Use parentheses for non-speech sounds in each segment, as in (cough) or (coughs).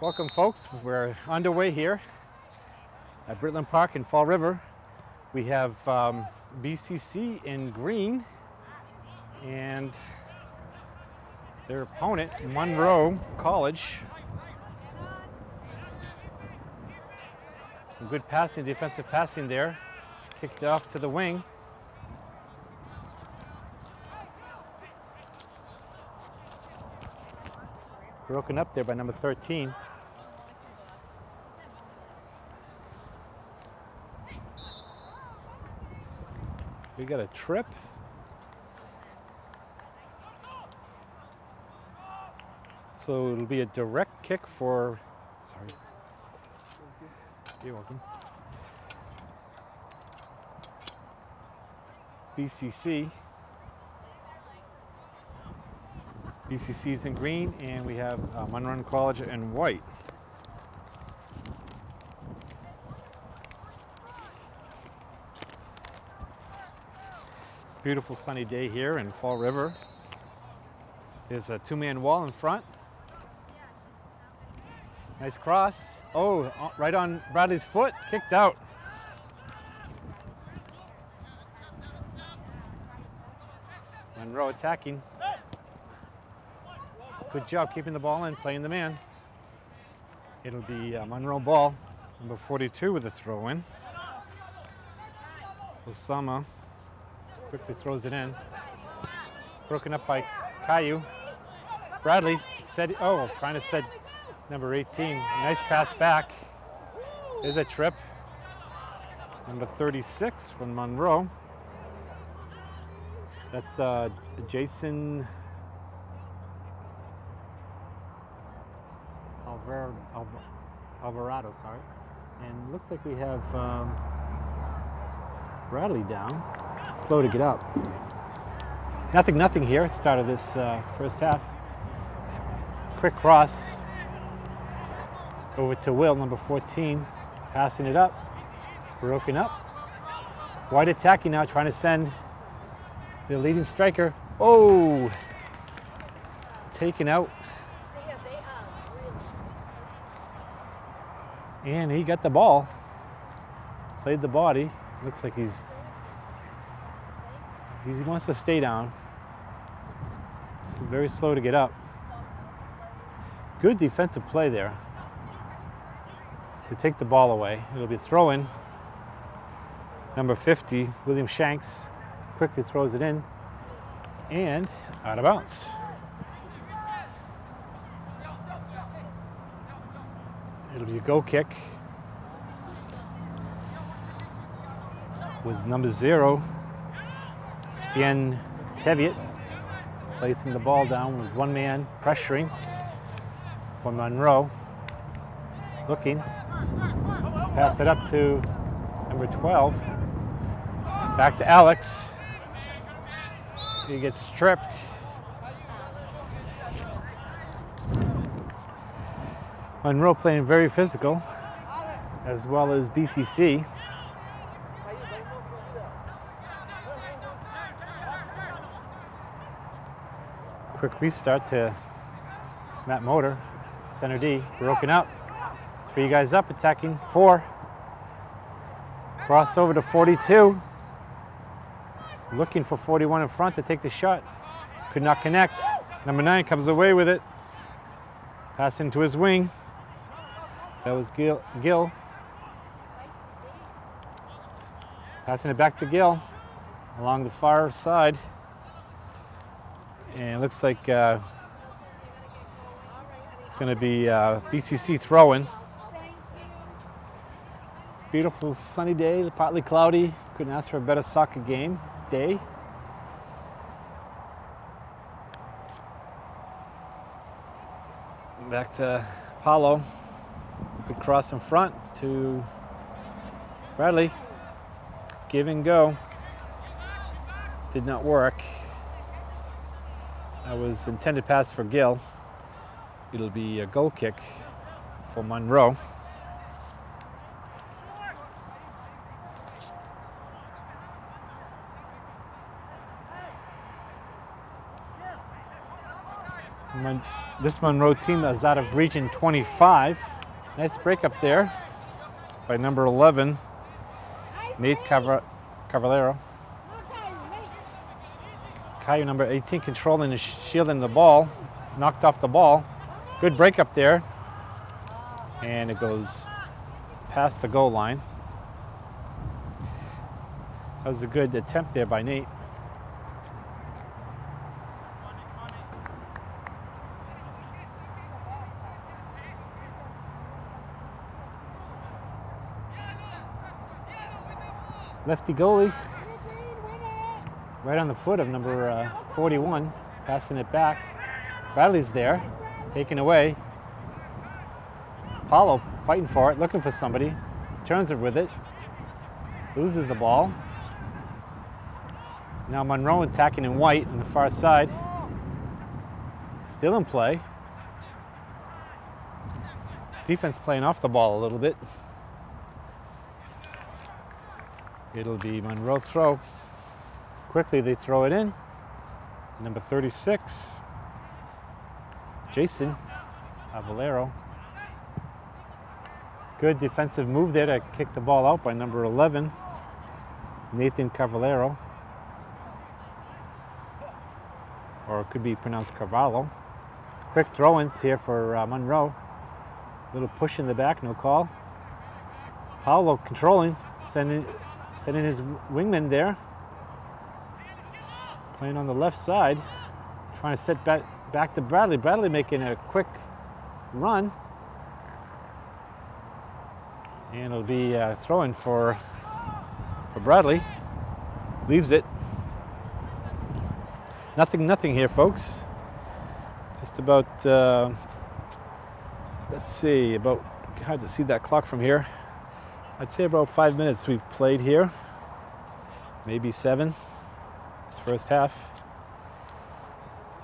Welcome folks, we're underway here at Britland Park in Fall River. We have um, BCC in green and their opponent, Monroe College. Some good passing, defensive passing there. Kicked off to the wing. Broken up there by number 13. We got a trip. So it'll be a direct kick for, sorry. You're welcome. BCC. BCC is in green and we have uh, Monroe College in white. Beautiful sunny day here in Fall River. There's a two-man wall in front. Nice cross. Oh, uh, right on Bradley's foot, kicked out. Monroe attacking. Good job keeping the ball in, playing the man. It'll be uh, Monroe ball, number 42 with a throw in. Osama quickly throws it in. Broken up by Caillou. Bradley said, oh, trying to set number 18. Nice pass back. There's a trip. Number 36 from Monroe. That's uh, Jason Alvar Alvar Alvarado, sorry. And looks like we have um, Bradley down. Slow to get up. Nothing, nothing here at the start of this uh, first half. Quick cross over to Will, number 14, passing it up, broken up. White attacking now, trying to send the leading striker. Oh, taken out. And he got the ball, played the body. Looks like he's, he wants to stay down. It's very slow to get up. Good defensive play there to take the ball away. It'll be throw-in. Number 50, William Shanks, quickly throws it in and out of bounds. It'll be a go kick with number zero, Sven Teviot, placing the ball down with one man pressuring for Monroe. Looking, pass it up to number 12. Back to Alex. He gets stripped. Monroe playing very physical, as well as BCC. Quick restart to Matt Motor, center D, broken up. Three guys up, attacking four. Cross over to 42. Looking for 41 in front to take the shot. Could not connect. Number nine comes away with it. Pass into his wing. That was Gil. Passing it back to Gil along the far side. And it looks like uh, it's going to be uh, BCC throwing. Beautiful sunny day, partly cloudy. Couldn't ask for a better soccer game day. Back to Paulo. Good cross in front to Bradley. Give and go. Did not work. That was intended pass for Gill. It'll be a goal kick for Monroe. Mon this Monroe team is out of region 25. Nice break up there by number 11, Nate Cav Cavallero. Number 18 controlling and shielding the ball. Knocked off the ball. Good break up there. And it goes past the goal line. That was a good attempt there by Nate. Lefty goalie, right on the foot of number uh, 41, passing it back. Bradley's there, taken away. Paulo fighting for it, looking for somebody, turns it with it, loses the ball. Now Monroe attacking in white on the far side. Still in play. Defense playing off the ball a little bit. It'll be Monroe throw. Quickly they throw it in. Number 36, Jason Avalero. Good defensive move there to kick the ball out by number 11, Nathan Cavallero. Or it could be pronounced Carvalho. Quick throw-ins here for uh, Monroe. Little push in the back, no call. Paolo controlling, sending Sending his wingman there. Playing on the left side. Trying to set back, back to Bradley. Bradley making a quick run. And it'll be uh, throwing for, for Bradley. Leaves it. Nothing, nothing here, folks. Just about, uh, let's see, about, hard to see that clock from here. I'd say about five minutes we've played here. Maybe seven. First half.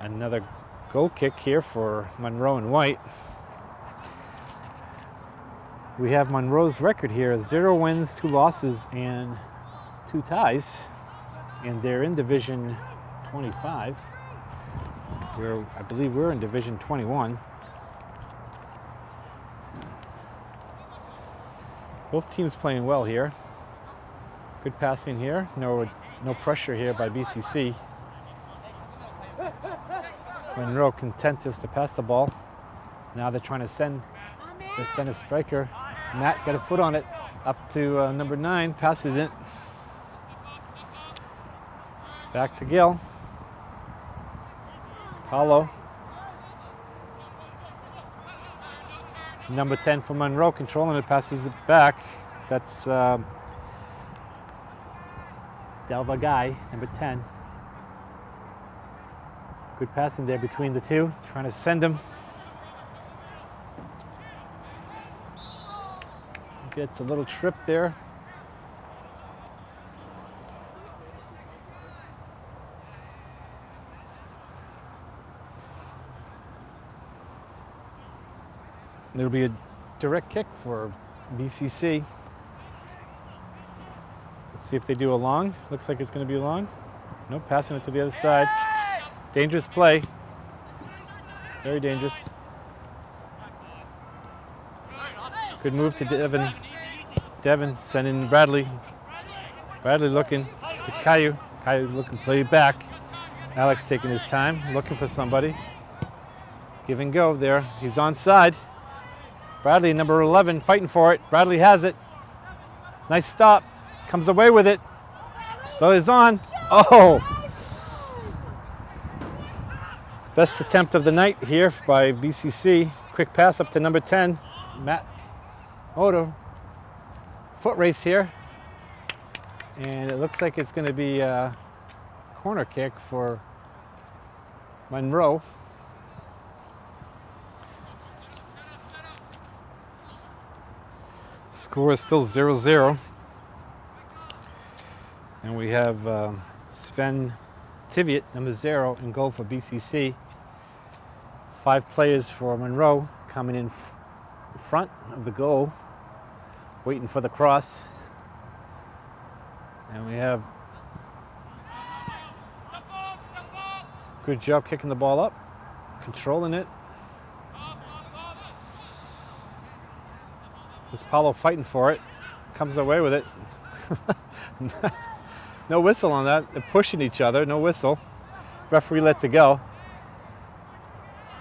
Another goal kick here for Monroe and White. We have Monroe's record here, zero wins, two losses, and two ties. And they're in Division 25. We're, I believe we're in Division 21. Both teams playing well here. Good passing here. No, no pressure here by BCC. Monroe content just to pass the ball. Now they're trying to send, send a striker. Matt got a foot on it. Up to uh, number nine, passes it. Back to Gill. Paulo Number 10 for Monroe, controlling it, passes it back. That's um, Delva Guy, number 10. Good passing there between the two, trying to send him. Gets a little trip there. There'll be a direct kick for BCC. See if they do a long. Looks like it's going to be a long. Nope, passing it to the other side. Dangerous play. Very dangerous. Good move to Devin. Devin sending Bradley. Bradley looking to Caillou. Caillou looking play back. Alex taking his time, looking for somebody. Give and go there. He's on side. Bradley, number 11, fighting for it. Bradley has it. Nice stop. Comes away with it. So he's on. Oh! Best attempt of the night here by BCC. Quick pass up to number 10, Matt Odo. Foot race here. And it looks like it's going to be a corner kick for Monroe. Score is still 0-0. And we have uh, Sven Tiviot, number zero, in goal for BCC. Five players for Monroe coming in front of the goal, waiting for the cross. And we have good job kicking the ball up. controlling it. This Paulo fighting for it. Comes away with it. (laughs) no whistle on that. They're pushing each other. No whistle. Referee lets it go.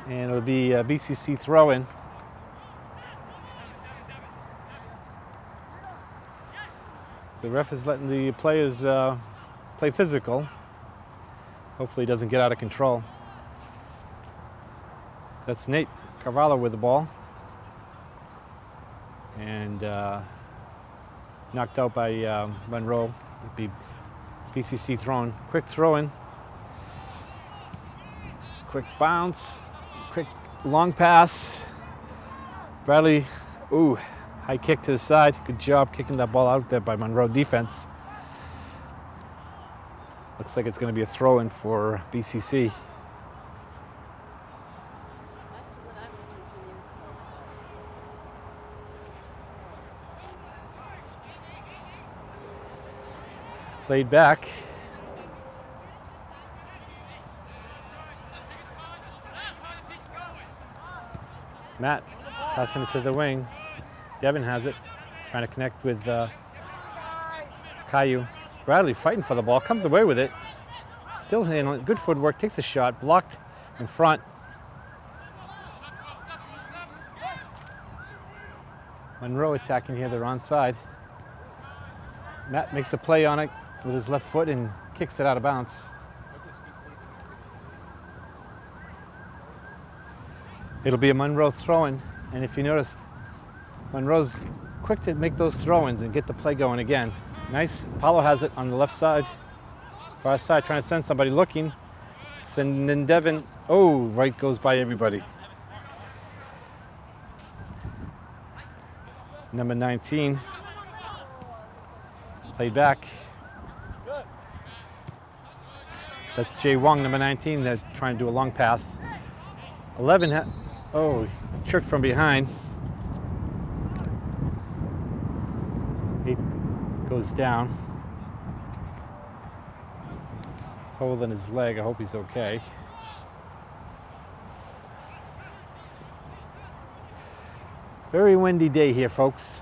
And it'll be a BCC throw-in. The ref is letting the players uh, play physical. Hopefully he doesn't get out of control. That's Nate Carvalho with the ball. And uh, knocked out by um, Monroe. It'd be BCC throwing, Quick throwing. Quick bounce. Quick long pass. Bradley, ooh, high kick to the side. Good job kicking that ball out there by Monroe defense. Looks like it's going to be a throw in for BCC. Played back. Matt passing it to the wing. Devin has it, trying to connect with uh, Caillou. Bradley fighting for the ball, comes away with it. Still handling good footwork, takes a shot, blocked in front. Monroe attacking here, they're onside. Matt makes the play on it with his left foot and kicks it out of bounds. It'll be a Monroe throw-in, and if you notice, Monroe's quick to make those throw-ins and get the play going again. Nice, Paulo has it on the left side, far side, trying to send somebody looking. Sending Devin, oh, right goes by everybody. Number 19, played back. That's Jay Wong, number 19. They're trying to do a long pass. 11, oh, trick from behind. Eight goes down. Holding his leg. I hope he's okay. Very windy day here, folks.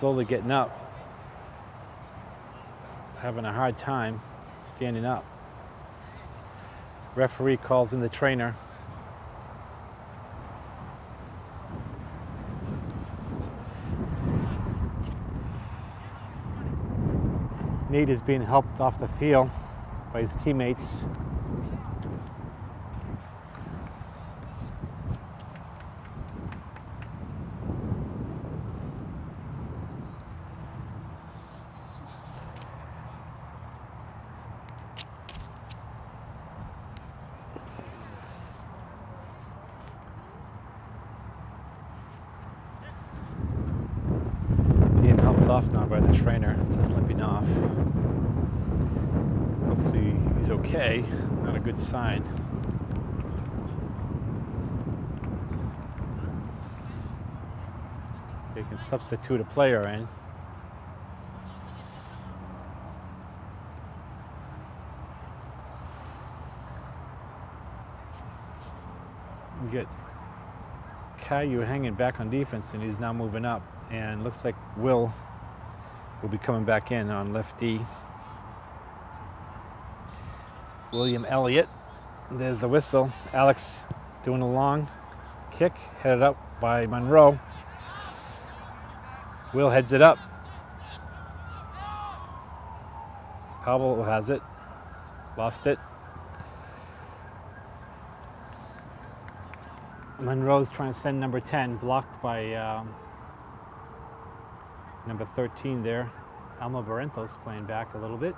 Slowly getting up. Having a hard time standing up. Referee calls in the trainer. Nate is being helped off the field by his teammates. Being helped off now just limping off. Hopefully he's okay, not a good sign. They can substitute a player in. We get Caillou hanging back on defense and he's now moving up and looks like Will will be coming back in on lefty. William Elliott, there's the whistle. Alex doing a long kick, headed up by Monroe. Will heads it up. Pablo has it, lost it. Monroe's trying to send number 10, blocked by um, number 13 there. Alma Barrentos playing back a little bit.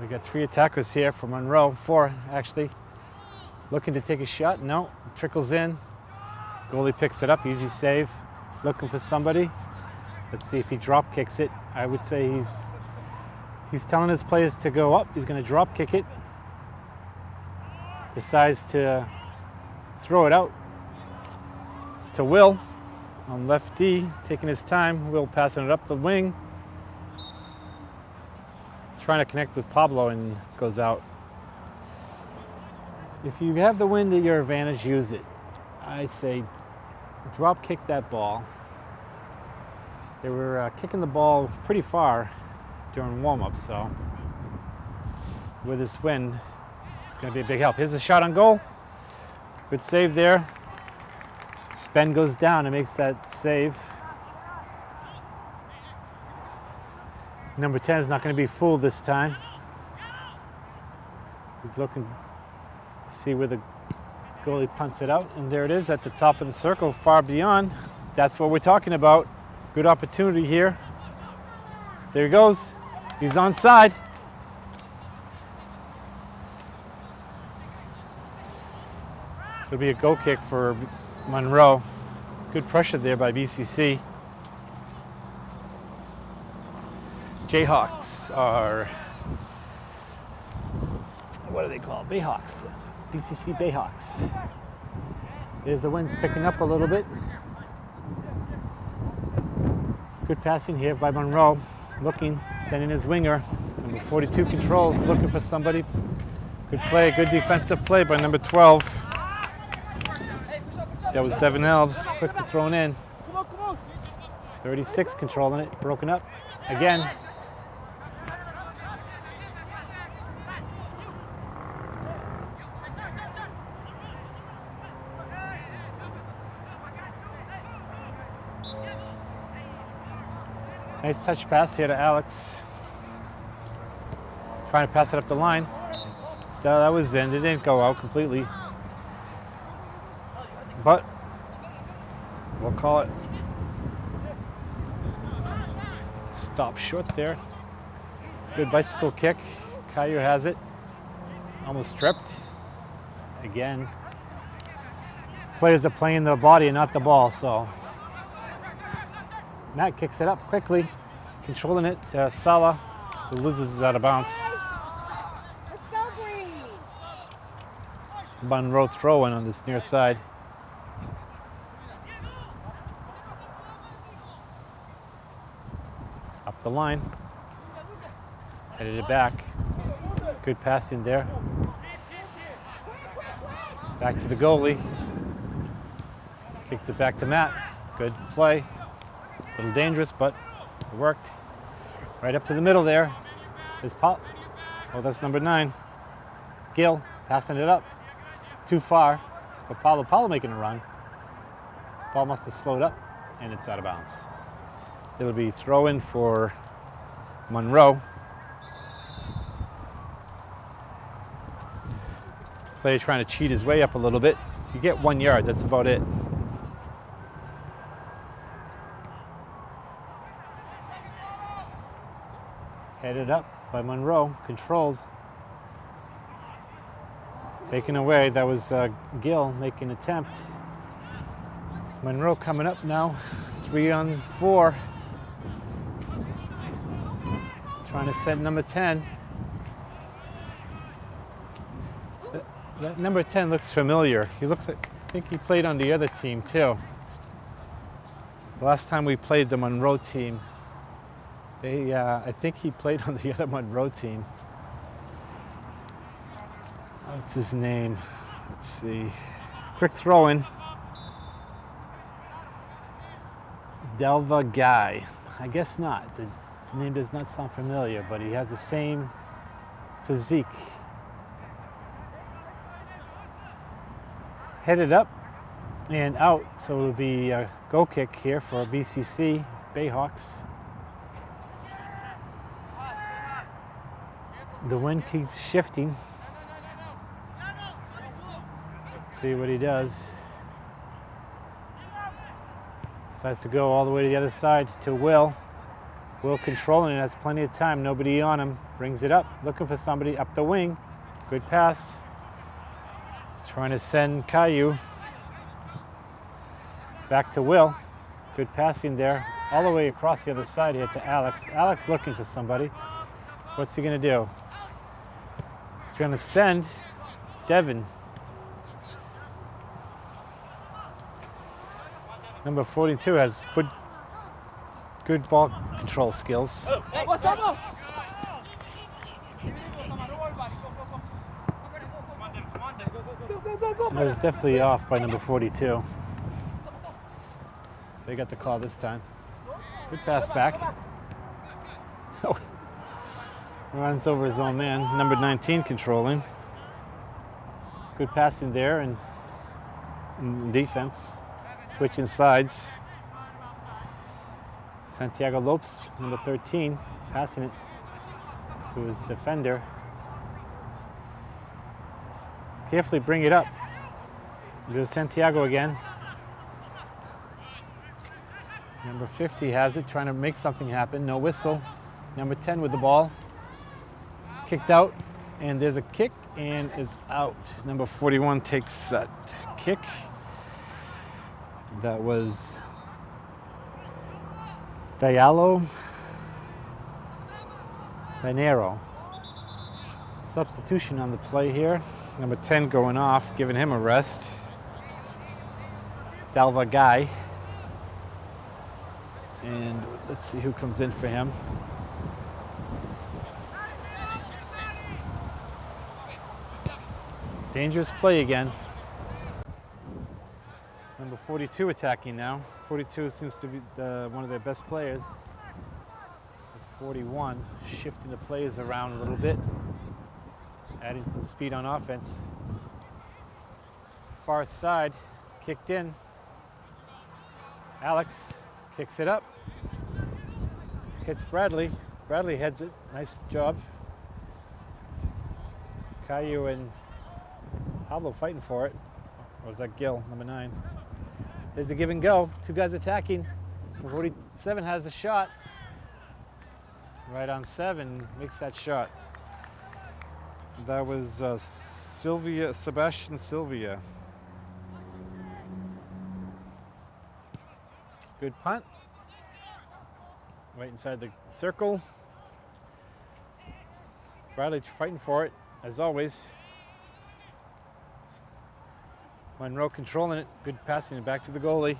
We got three attackers here for Monroe, four actually. Looking to take a shot, no, trickles in. Goalie picks it up, easy save. Looking for somebody. Let's see if he drop kicks it. I would say he's He's telling his players to go up. He's going to drop kick it. Decides to throw it out to Will. on left D, taking his time. Will passing it up the wing. Trying to connect with Pablo and goes out. If you have the wind at your advantage, use it. I say drop kick that ball. They were uh, kicking the ball pretty far during warm-up, so with this wind, it's going to be a big help. Here's a shot on goal. Good save there. Sven goes down and makes that save. Number 10 is not going to be fooled this time. He's looking to see where the goalie punts it out, and there it is at the top of the circle, far beyond. That's what we're talking about. Good opportunity here. There he goes. He's on side. It'll be a goal kick for Monroe. Good pressure there by BCC. Jayhawks are, what are they called? Bayhawks. BCC Bayhawks. There's the wind's picking up a little bit. Good passing here by Monroe. Looking, sending his winger. Number 42 controls, looking for somebody. Good play, good defensive play by number 12. That was Devin Elves, quickly thrown in. 36 controlling it, broken up. Again. Nice touch pass here to Alex. Trying to pass it up the line. That was in, it didn't go out completely. But we'll call it stop short there. Good bicycle kick. Caillou has it. Almost stripped. Again. Players are playing the body and not the ball, so. Matt kicks it up quickly, controlling it. Uh, Sala, who loses out of bounds. Let's go, Green. Monroe throwing on this near side. The line. Headed it back. Good passing there. Back to the goalie. Kicked it back to Matt. Good play. A little dangerous, but it worked. Right up to the middle there is Pop. Oh, that's number nine. Gil passing it up. Too far for Paulo. Paulo making a run. Ball must have slowed up and it's out of bounds. It'll be throw in for Monroe. Player trying to cheat his way up a little bit. You get one yard, that's about it. Headed up by Monroe, controlled. Taken away, that was uh, Gill making attempt. Monroe coming up now, three on four. Trying to send number 10. That, that number 10 looks familiar. He looks like, I think he played on the other team too. The last time we played the Monroe team, they, uh, I think he played on the (laughs) other Monroe team. What's his name? Let's see. Quick throw in. Delva Guy. I guess not. The name does not sound familiar, but he has the same physique. Headed up and out, so it'll be a goal kick here for BCC Bayhawks. The wind keeps shifting. Let's see what he does. Decides to go all the way to the other side to Will. Will controlling it, has plenty of time, nobody on him. Brings it up, looking for somebody up the wing. Good pass. Trying to send Caillou back to Will. Good passing there, all the way across the other side here to Alex. Alex looking for somebody. What's he gonna do? He's gonna send Devin Number 42 has good, good ball control skills. That was definitely off by number 42. They got the call this time. Good pass back. Oh. Runs over his own man. Number 19 controlling. Good passing there and defense. Switching sides. Santiago Lopes, number 13, passing it to his defender. Carefully bring it up. There's Santiago again. Number 50 has it, trying to make something happen. No whistle. Number 10 with the ball. Kicked out, and there's a kick and is out. Number 41 takes that kick. That was Diallo Finero. Substitution on the play here. Number 10 going off, giving him a rest. Dalva Guy. And let's see who comes in for him. Dangerous play again. Number 42 attacking now. 42 seems to be the, one of their best players. 41 shifting the players around a little bit, adding some speed on offense. Far side, kicked in. Alex kicks it up, hits Bradley. Bradley heads it. Nice job. Caillou and Pablo fighting for it. Or was that Gill, number nine? There's a give and go. Two guys attacking. 47 has a shot. Right on seven, makes that shot. That was uh, Sylvia, Sebastian Sylvia. Good punt. Right inside the circle. Bradley fighting for it, as always. Monroe controlling it, good passing it back to the goalie.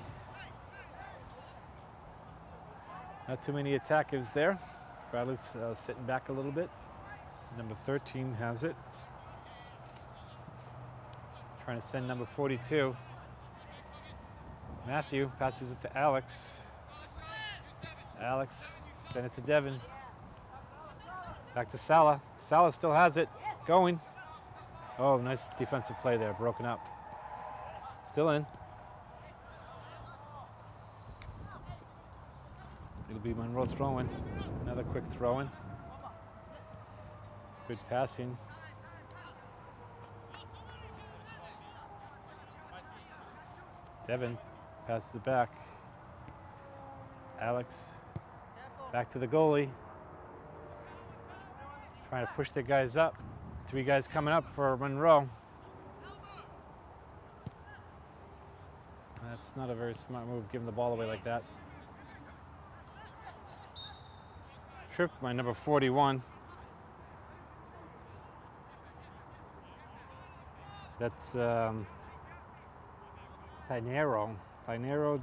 Not too many attackers there. Bradley's uh, sitting back a little bit. Number 13 has it. Trying to send number 42. Matthew passes it to Alex. Alex send it to Devin. Back to Sala. Sala still has it. Going. Oh, nice defensive play there. Broken up. Still in. It'll be Monroe throwing. Another quick throwing. Good passing. Devin passes it back. Alex back to the goalie. Trying to push the guys up. Three guys coming up for Monroe. That's not a very smart move, giving the ball away like that. Trip by number 41. That's um, Thinero, Thinero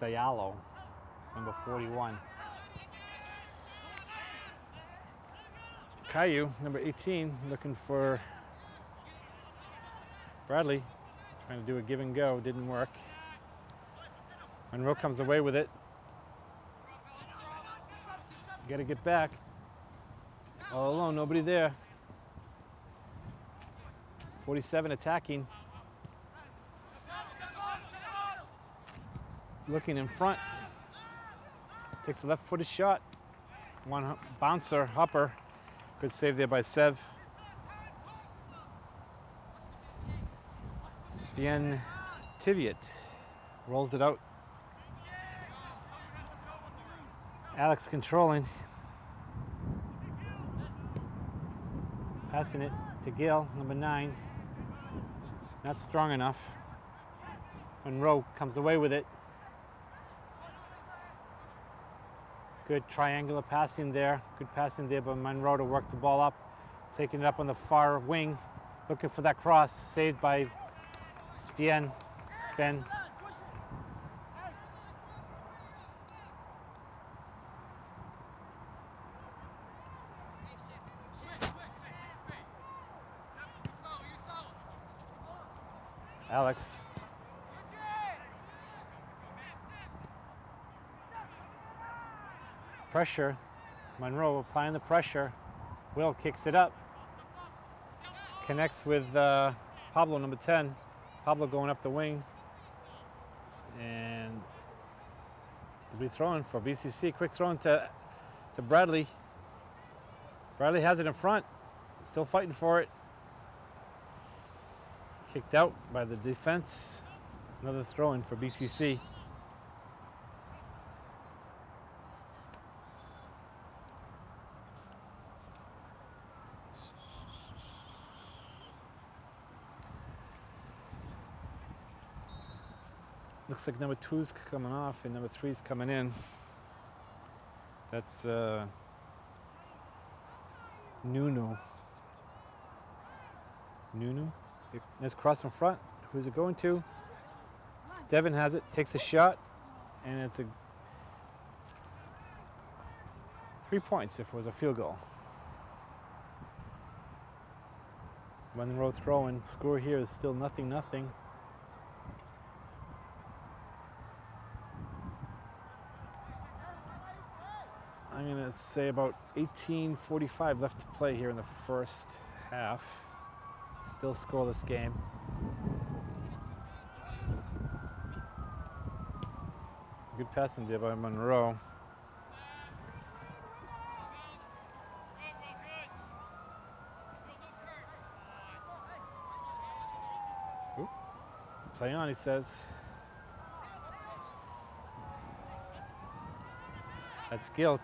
Diallo, number 41. Caillou, number 18, looking for Bradley, trying to do a give and go, didn't work. Monroe comes away with it. Got to get back. All alone, nobody there. 47 attacking. Looking in front. Takes a left footed shot. One bouncer, Hopper. Good save there by Sev. Sven Tiviot rolls it out Alex controlling. Passing it to Gill, number nine. Not strong enough. Monroe comes away with it. Good triangular passing there. Good passing there by Monroe to work the ball up. Taking it up on the far wing. Looking for that cross. Saved by Sven. Sven. Alex. Pressure. Monroe applying the pressure. Will kicks it up. Connects with uh, Pablo, number 10. Pablo going up the wing. And be throwing for BCC. Quick throw to, to Bradley. Bradley has it in front. Still fighting for it. Kicked out by the defense. Another throw in for BCC. Looks like number two's coming off and number three's coming in. That's uh, Nunu. Nunu. Nice cross in front. Who's it going to? Devin has it, takes a shot, and it's a three points if it was a field goal. Monroe throwing. Score here is still nothing, nothing. To say about 18:45 left to play here in the first half. Still scoreless game. Good passing there by Monroe. Play on, he says. That's Gil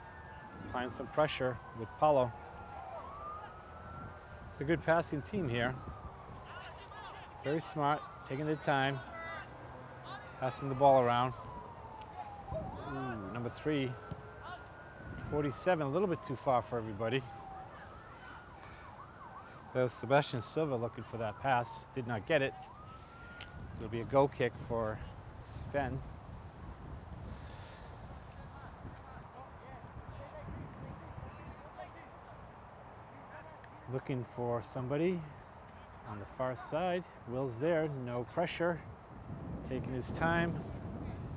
applying some pressure with Paulo. It's a good passing team here. Very smart, taking their time, passing the ball around. Ooh, number three, 47, a little bit too far for everybody. There's Sebastian Silva looking for that pass, did not get it. It'll be a goal kick for Sven. Looking for somebody on the far side. Will's there, no pressure, taking his time.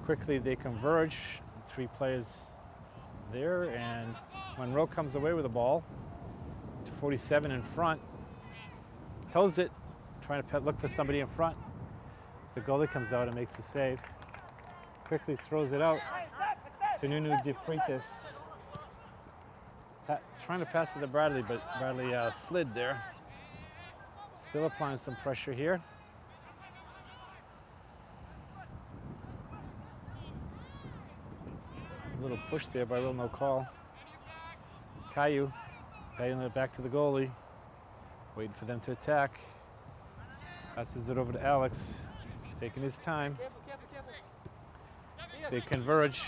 Quickly they converge, three players there, and Monroe comes away with the ball to 47 in front. Toes it, trying to look for somebody in front. The goalie comes out and makes the save. Quickly throws it out to Nunu de Freitas. Trying to pass it to Bradley, but Bradley uh, slid there. Still applying some pressure here. A little push there by Will No Call. Caillou paying it back to the goalie. Waiting for them to attack. Passes it over to Alex. Taking his time. They converge.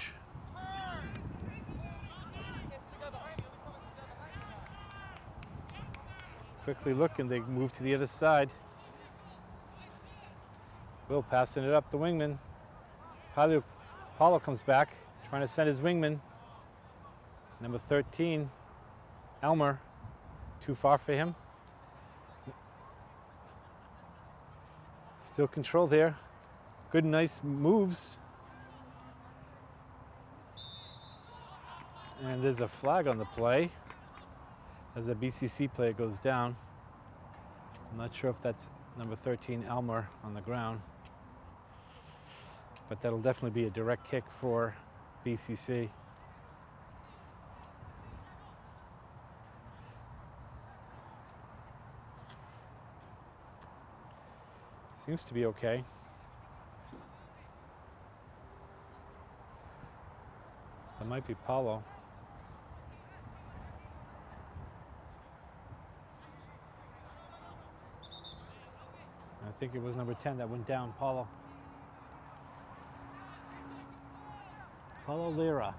Quickly looking, they move to the other side. Will passing it up the wingman. Paulo, Paulo comes back, trying to send his wingman. Number 13, Elmer. Too far for him. Still control there. Good, nice moves. And there's a flag on the play as a BCC player goes down. I'm not sure if that's number 13 Elmer on the ground, but that'll definitely be a direct kick for BCC. Seems to be okay. That might be Paulo. Think it was number 10 that went down, Paulo. Paulo Lira.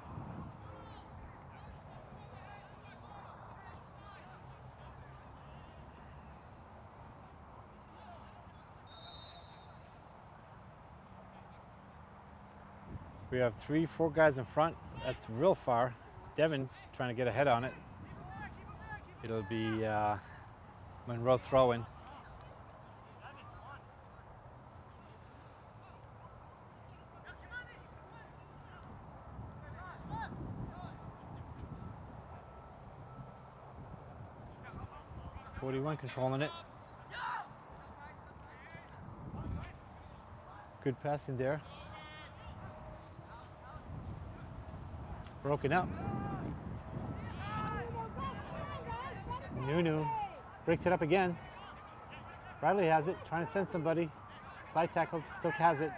We have three, four guys in front. That's real far. Devin trying to get ahead on it. It'll be uh, Monroe throwing. 41 controlling it. Good passing there. Broken up. Nuno breaks it up again. Bradley has it, trying to send somebody. Slide tackle, still has it.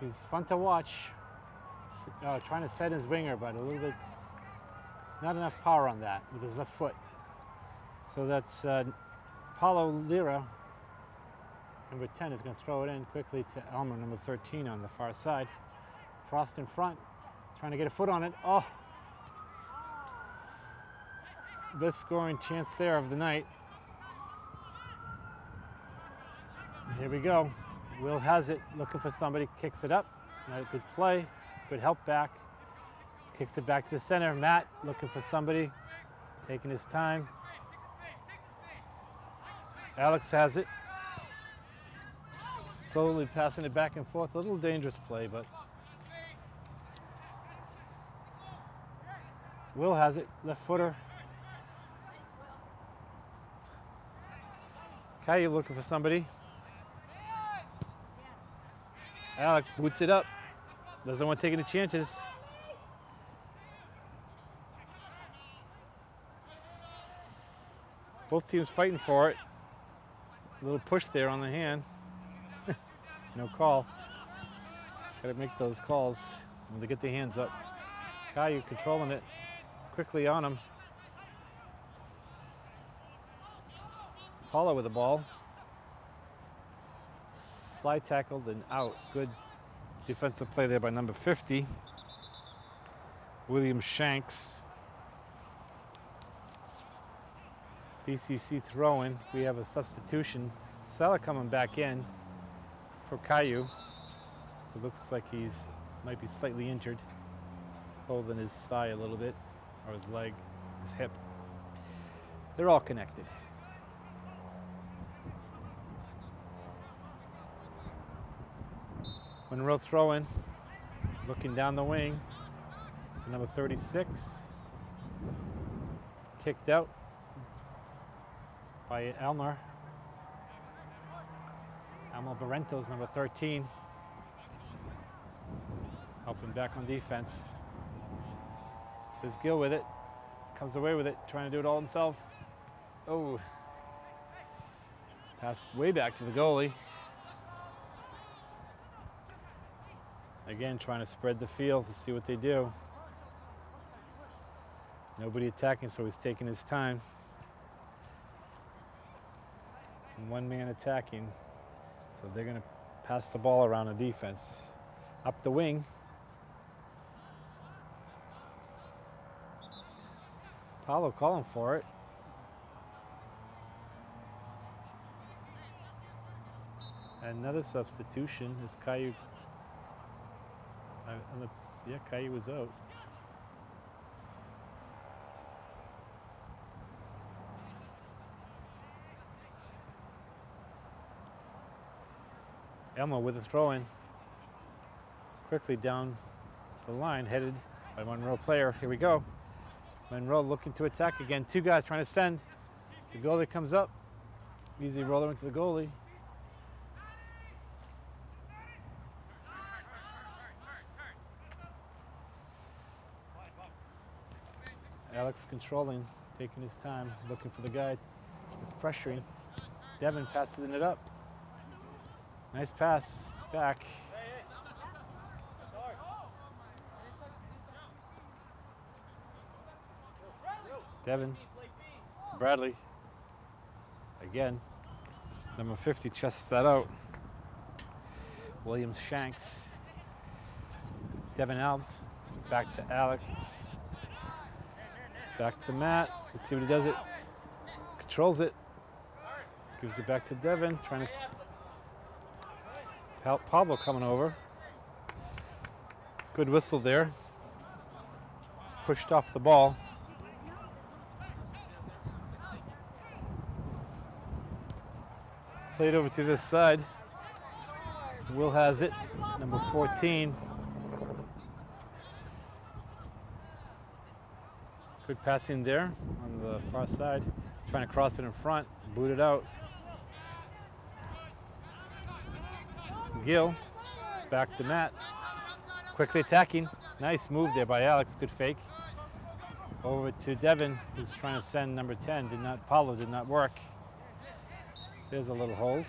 He's fun to watch. Uh, trying to set his winger, but a little bit, not enough power on that with his left foot. So that's uh, Paulo Lira, number 10, is going to throw it in quickly to Elmer, number 13, on the far side. Frost in front, trying to get a foot on it. Oh! Best scoring chance there of the night. Here we go. Will has it, looking for somebody, kicks it up. Right, good play, good help back. Kicks it back to the center. Matt looking for somebody, taking his time. Alex has it. Slowly passing it back and forth. A little dangerous play, but Will has it, left footer. Caillou looking for somebody. Alex boots it up. Doesn't want to take any chances. Both teams fighting for it. A little push there on the hand. (laughs) no call. Got to make those calls when they get the hands up. Caillou controlling it quickly on him. Paulo with the ball. Slide tackled and out. Good defensive play there by number 50. William Shanks. BCC throwing. We have a substitution. Sella coming back in for Caillou. It looks like he's might be slightly injured. Holding his thigh a little bit, or his leg, his hip. They're all connected. Monroe throwing, looking down the wing. Number 36, kicked out by Elmer. Elmer Barrentos, number 13, helping back on defense. There's Gill with it, comes away with it, trying to do it all himself. Oh, pass way back to the goalie. Again, trying to spread the field to see what they do. Nobody attacking, so he's taking his time. One man attacking, so they're going to pass the ball around the defense. Up the wing. Paulo calling for it. Another substitution is Caillou uh, let's, yeah, Caillou was out. Elmo with a throw in. Quickly down the line, headed by Monroe player. Here we go. Monroe looking to attack again. Two guys trying to send. The goalie comes up. Easy roller into the goalie. Alex controlling, taking his time, looking for the guy that's pressuring. Devin passes it up. Nice pass back. Devin to Bradley. Again, number 50 chests that out. Williams Shanks. Devin Alves back to Alex. Back to Matt. Let's see what he does it. Controls it. Gives it back to Devin. Trying to. Pa- Pablo coming over. Good whistle there. Pushed off the ball. Played over to this side. Will has it. Number 14. Good passing there on the far side. Trying to cross it in front, boot it out. Gill, back to Matt. Quickly attacking. Nice move there by Alex, good fake. Over to Devin, who's trying to send number 10. Did not, Paulo did not work. There's a little hold.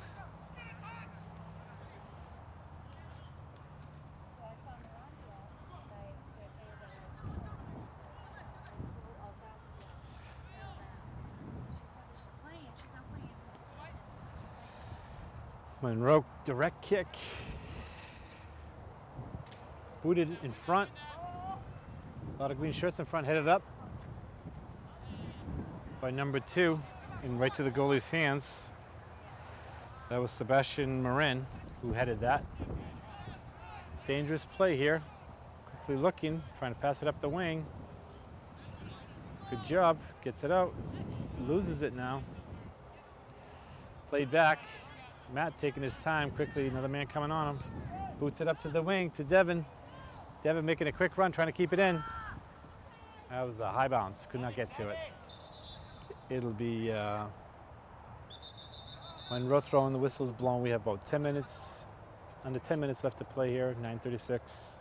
Monroe direct kick. Booted in front. A lot of green shirts in front, headed up by number two and right to the goalie's hands. That was Sebastian Marin who headed that. Dangerous play here. Quickly looking, trying to pass it up the wing. Good job, gets it out, loses it now. Played back, Matt taking his time quickly, another man coming on him. Boots it up to the wing to Devin. Devin making a quick run, trying to keep it in. That was a high bounce, could not get to it. It'll be, uh, when row and the whistle is blown, we have about 10 minutes, under 10 minutes left to play here, 9.36.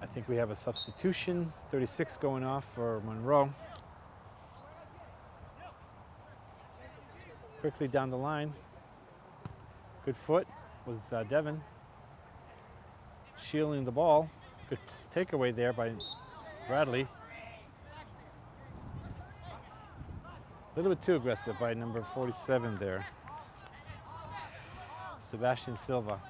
I think we have a substitution, 36 going off for Monroe. Quickly down the line. Good foot was uh, Devin. Shielding the ball. Good takeaway there by Bradley. A little bit too aggressive by number 47 there. Sebastian Silva.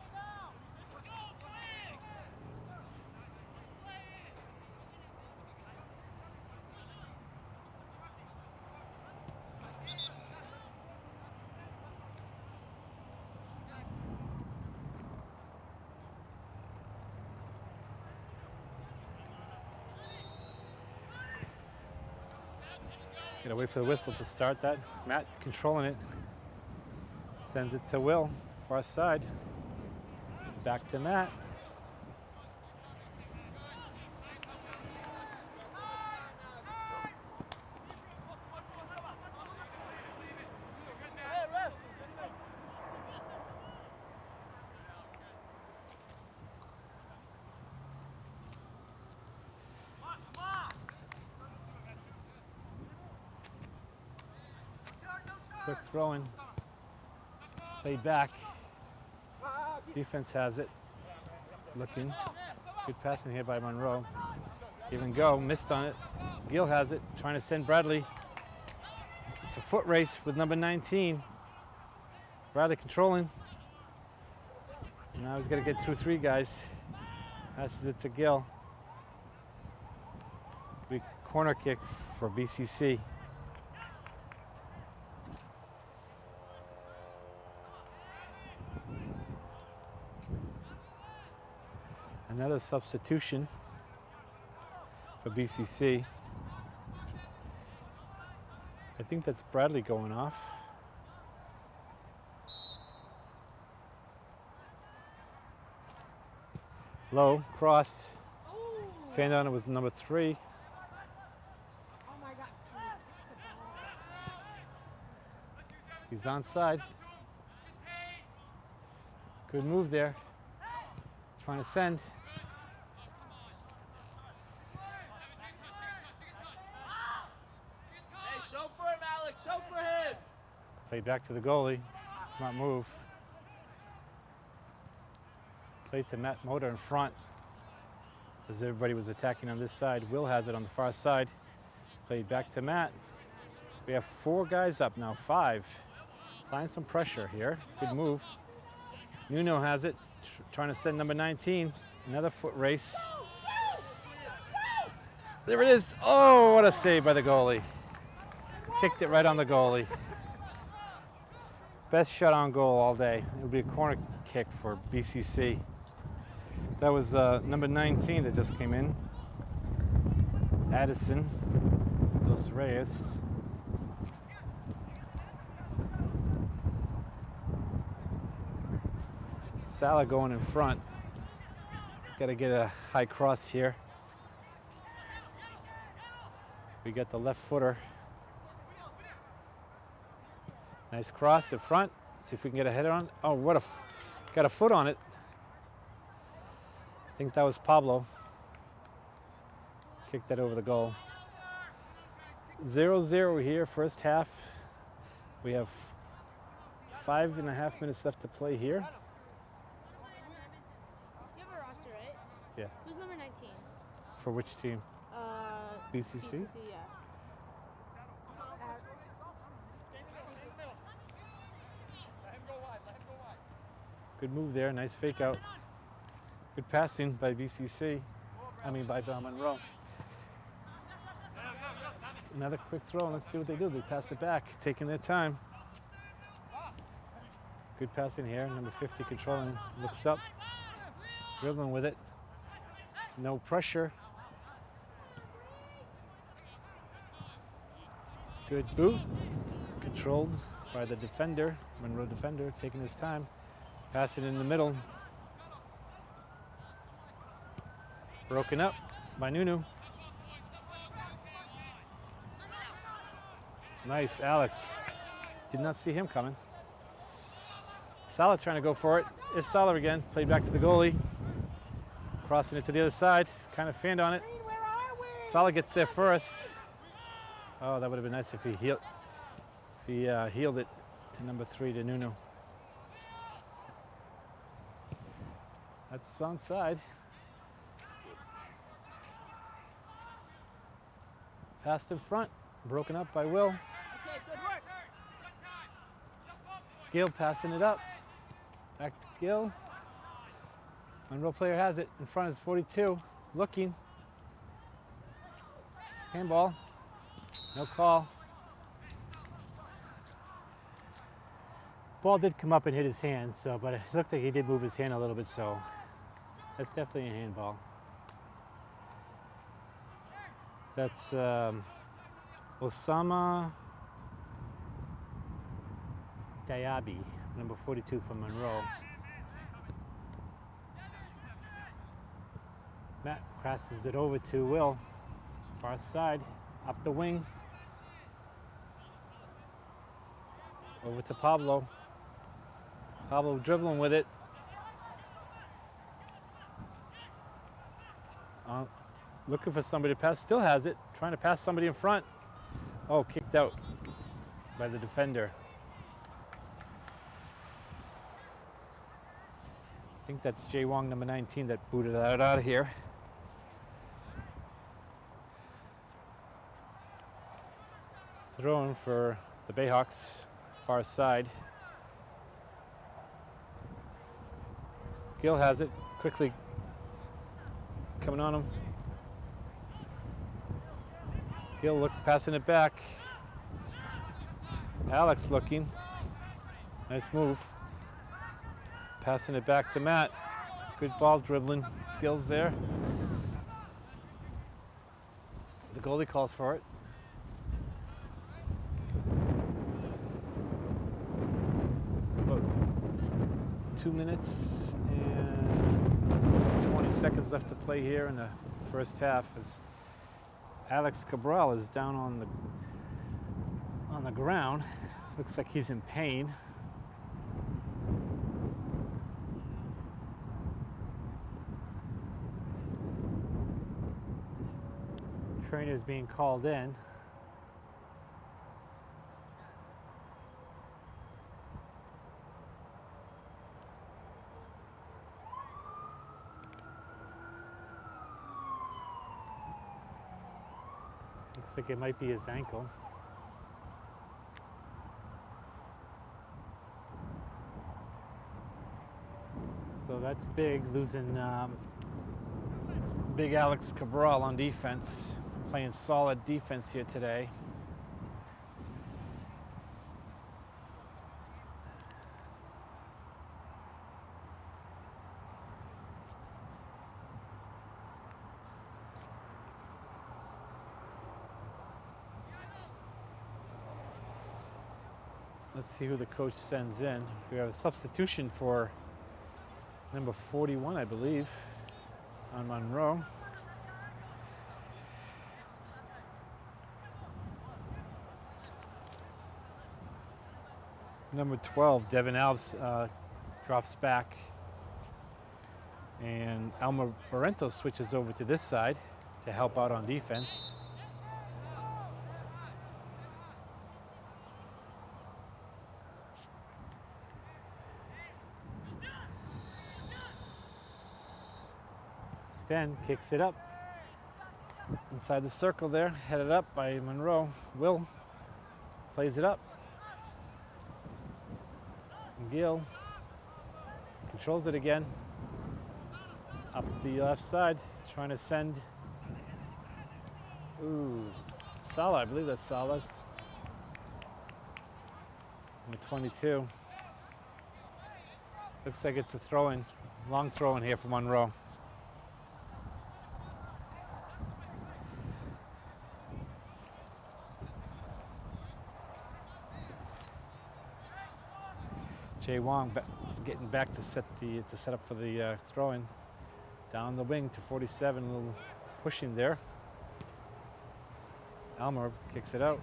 For the whistle to start that. Matt controlling it. Sends it to Will, far side. Back to Matt. Quick throwing. Played back. Defense has it. Looking. Good passing here by Monroe. Even go, missed on it. Gill has it, trying to send Bradley. It's a foot race with number 19. Bradley controlling. Now he's got to get through three guys. Passes it to Gill. Big corner kick for BCC. Another substitution for BCC. I think that's Bradley going off. Low, crossed. Fan on it was number three. He's onside. Good move there. Trying to send. Hey, show for him, Alex. Show for him. Played back to the goalie. Smart move. Played to Matt Motor in front. As everybody was attacking on this side. Will has it on the far side. Played back to Matt. We have four guys up now, five. Applying some pressure here. Good move. Nuno has it, tr- trying to send number 19. Another foot race. There it is. Oh, what a save by the goalie. Kicked it right on the goalie. Best shot on goal all day. It would be a corner kick for BCC. That was uh, number 19 that just came in. Addison Dos Reyes. Salah going in front. Got to get a high cross here. We got the left footer. Nice cross in front. See if we can get a header on. Oh, what a, f- got a foot on it. I think that was Pablo. Kicked that over the goal. 0 0 here, first half. We have five and a half minutes left to play here. You have a roster, right? Yeah. Who's number 19? For which team? Uh, BCC? BCC, yeah. Good move there. Nice fake out. Good passing by BCC. I mean, by Bell Monroe. Another quick throw. Let's see what they do. They pass it back, taking their time. Good passing here. Number 50 controlling. Looks up. Dribbling with it. No pressure. Good boot. Controlled by the defender, Monroe defender, taking his time. Pass it in the middle. Broken up by Nuno. Nice, Alex. Did not see him coming. Salah trying to go for it. It's Salah again. Played back to the goalie. Crossing it to the other side. Kind of fanned on it. Salah gets there first. Oh, that would have been nice if he healed, if he uh, healed it to number three to Nuno. That's onside. Passed in front, broken up by Will. Okay, good work. Gill passing it up. Back to Gill. Monroe player has it. In front is 42. Looking. Handball. No call. Ball did come up and hit his hand, so but it looked like he did move his hand a little bit, so that's definitely a handball. That's um, Osama Diaby, number 42 from Monroe. Matt crosses it over to Will, far side, up the wing. Over to Pablo. Pablo dribbling with it. Uh, looking for somebody to pass, still has it. Trying to pass somebody in front. Oh, kicked out by the defender. I think that's Jay Wong, number 19, that booted that out of here. Thrown for the Bayhawks, far side. Gill has it, quickly coming on him. Gill look, passing it back. Alex looking. Nice move. Passing it back to Matt. Good ball dribbling skills there. The goalie calls for it. About two minutes and 20 seconds left to play here in the first half as Alex Cabral is down on the on the ground. (laughs) Looks like he's in pain. Trainer's being called in. Looks like it might be his ankle. So that's big, losing um, big Alex Cabral on defense, playing solid defense here today. coach sends in. We have a substitution for number 41, I believe, on Monroe. Number 12, Devin Alves uh, drops back and Alma Barrento switches over to this side to help out on defense. Sven kicks it up inside the circle there, headed up by Monroe. Will plays it up. Gill controls it again. Up the left side, trying to send. Ooh, Sala, I believe that's Sala. Number 22. Looks like it's a throw in, long throw in here for Monroe. Jay Wong getting back to set the to set up for the uh. Down the wing to 47, a little pushing there. Elmer kicks it out.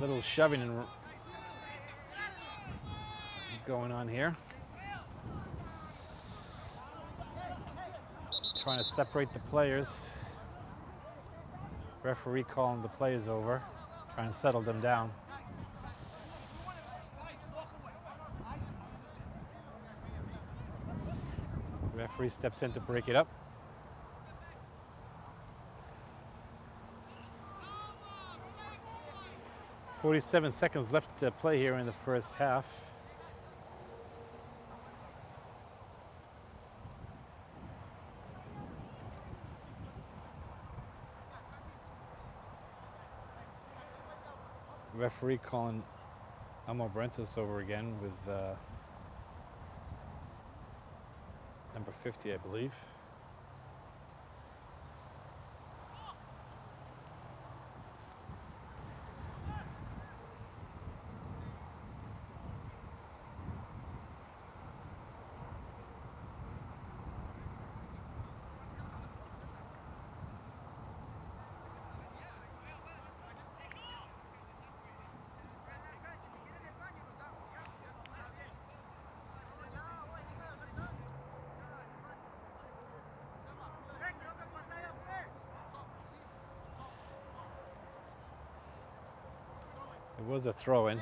Little shoving and going on here. Trying to separate the players. Referee calling the plays over, trying to settle them down. Referee steps in to break it up. Forty-seven seconds left to play here in the first half. Referee calling Elmo Brentis over again with uh, number 50, I believe. Was a throw in.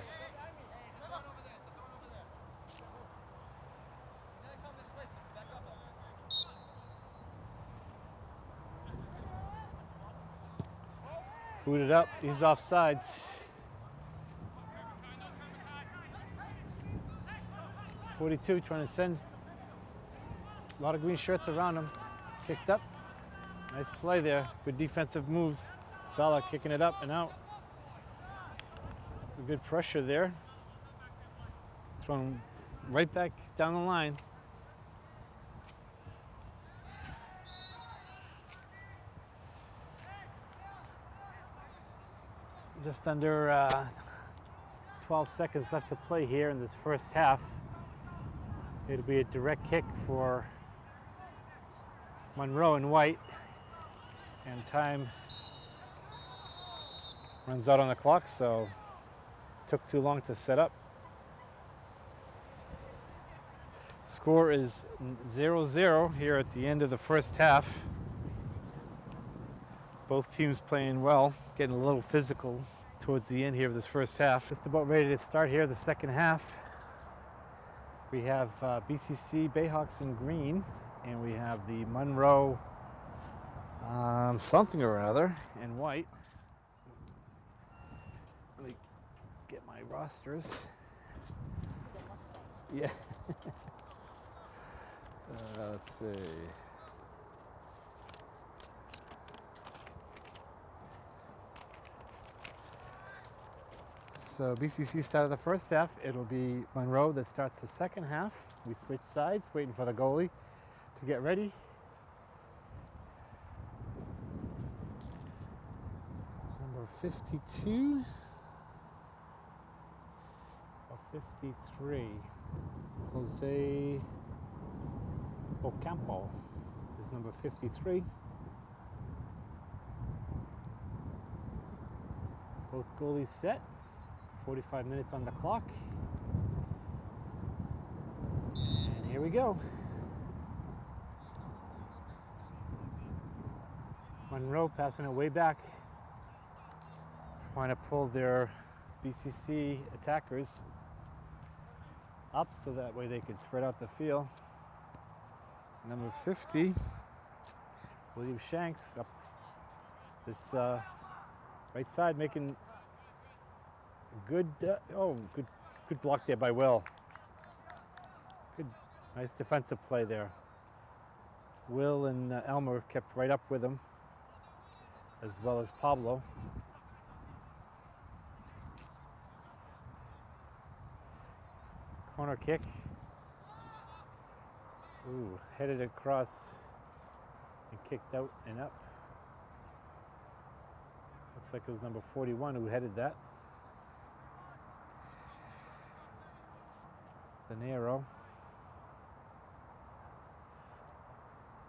Booted up, he's off sides. Forty-two trying to send a lot of green shirts around him. Kicked up. Nice play there. Good defensive moves. Salah kicking it up and out. Good pressure there. Thrown right back down the line. Just under uh, 12 seconds left to play here in this first half. It'll be a direct kick for Monroe and White. And time runs out on the clock, so took too long to set up. Score is 0-0 here at the end of the first half. Both teams playing well, getting a little physical towards the end here of this first half. Just about ready to start here the second half. We have uh, BCC Bayhawks in green, and we have the Monroe um, something or another in white. Let me get my rosters. Yeah. (laughs) uh, let's see. So BCC started the first half. It'll be Monroe that starts the second half. We switch sides, waiting for the goalie to get ready. Number 52 or 53, Jose Ocampo is number 53. Both goalies set, 45 minutes on the clock. And here we go. Monroe passing it way back, trying to pull their BCC attackers up so that way they could spread out the field. Number 50, William Shanks up this, uh, right side, making good. Uh, oh, good, good block there by Will. Good, nice defensive play there. Will and uh, Elmer kept right up with him, as well as Pablo. Corner kick. Ooh, headed across and kicked out and up. Looks like it was number 41 who headed that. Thanero.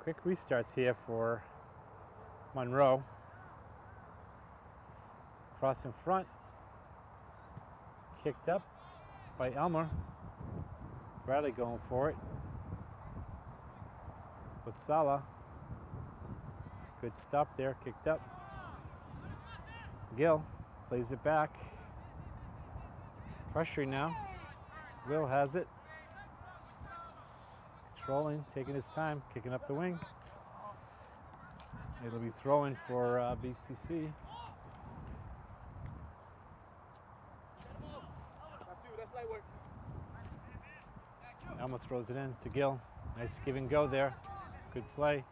Quick restarts here for Monroe. Cross in front. Kicked up by Elmer. Bradley going for it. With Salah. Good stop there, kicked up. Gill plays it back. Pressuring now. Will has it. Controlling, taking his time, kicking up the wing. It'll be throwing for uh, BCC. That's you, that's light work. Alma throws it in to Gill. Nice give and go there. Good play.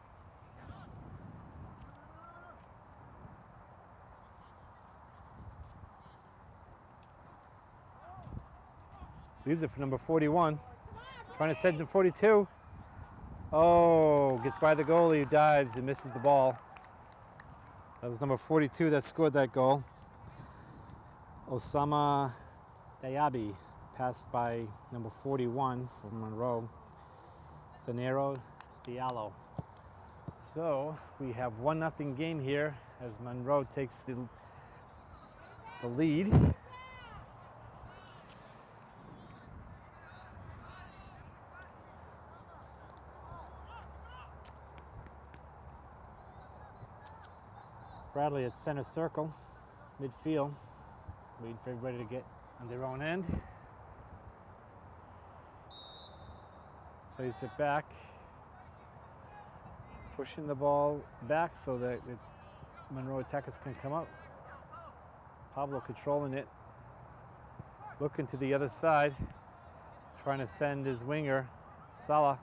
Leaves it for number 41. Trying to send to 42. Oh, gets by the goalie dives and misses the ball. That was number 42 that scored that goal. Osama Diaby passed by number 41 from Monroe, Thanero Diallo. So we have one nothing game here as Monroe takes the, the lead. Bradley at center circle, midfield, waiting for everybody to get on their own end. Plays it back, pushing the ball back so that Monroe attackers can come up. Pablo controlling it, looking to the other side, trying to send his winger, Salah,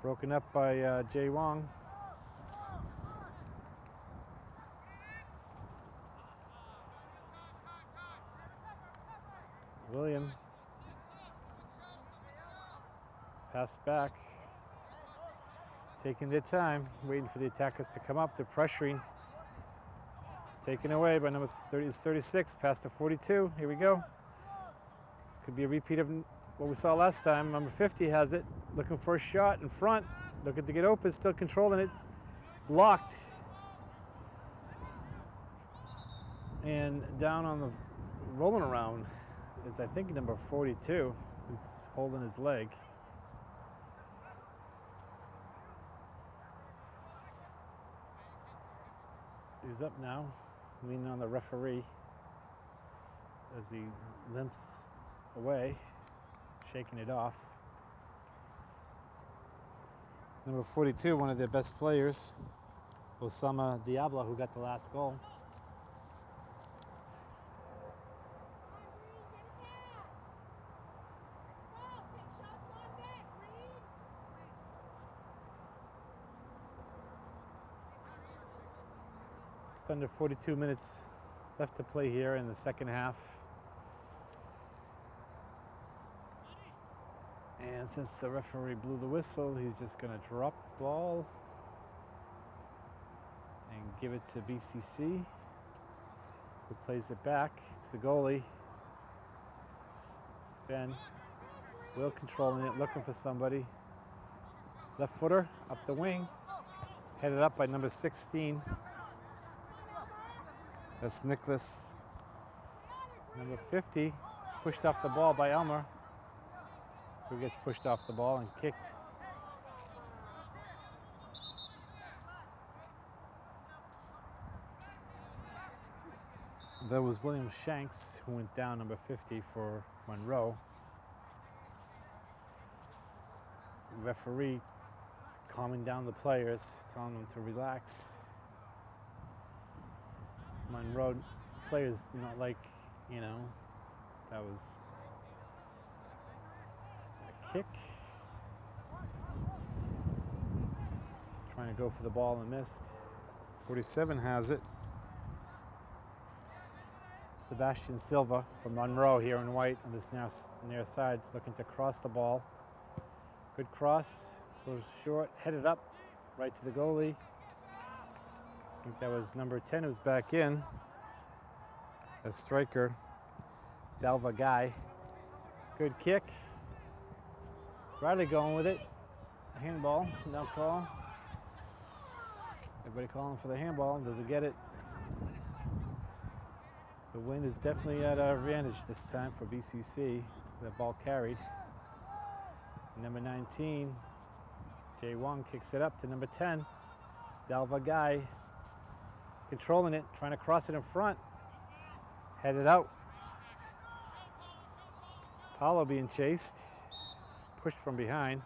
broken up by uh, Jay Wong. William. Pass back. Taking their time, waiting for the attackers to come up. They're pressuring. Taken away by number 30, is 36, past to 42. Here we go. Could be a repeat of what we saw last time. Number 50 has it, looking for a shot in front, looking to get open, still controlling it. Blocked. And down on the rolling around is I think number 42 who's holding his leg. He's up now, leaning on the referee as he limps away, shaking it off. Number 42, one of their best players, Osama Diaby, who got the last goal. Just under 42 minutes left to play here in the second half. And since the referee blew the whistle, he's just going to drop the ball and give it to BCC, who plays it back to the goalie. Sven, Will controlling it, looking for somebody. Left footer up the wing, headed up by number 16. That's Nicholas, number 50, pushed off the ball by Elmer, who gets pushed off the ball and kicked. That was William Shanks who went down number 50 for Monroe. Referee calming down the players, telling them to relax. Monroe players do not like, you know, that was a kick. Trying to go for the ball and missed. 47 has it. Sebastian Silva from Monroe here in white on this near, near side looking to cross the ball. Good cross, goes short, headed up, right to the goalie. I think that was number 10 who's back in. A striker, Dalva Guy. Good kick. Bradley going with it. Handball, no call. Everybody calling for the handball. Does it get it? The wind is definitely at our advantage this time for BCC. The ball carried. Number 19, Jay Wong kicks it up to number 10, Dalva Guy, controlling it, trying to cross it in front, headed out. Paulo being chased, pushed from behind.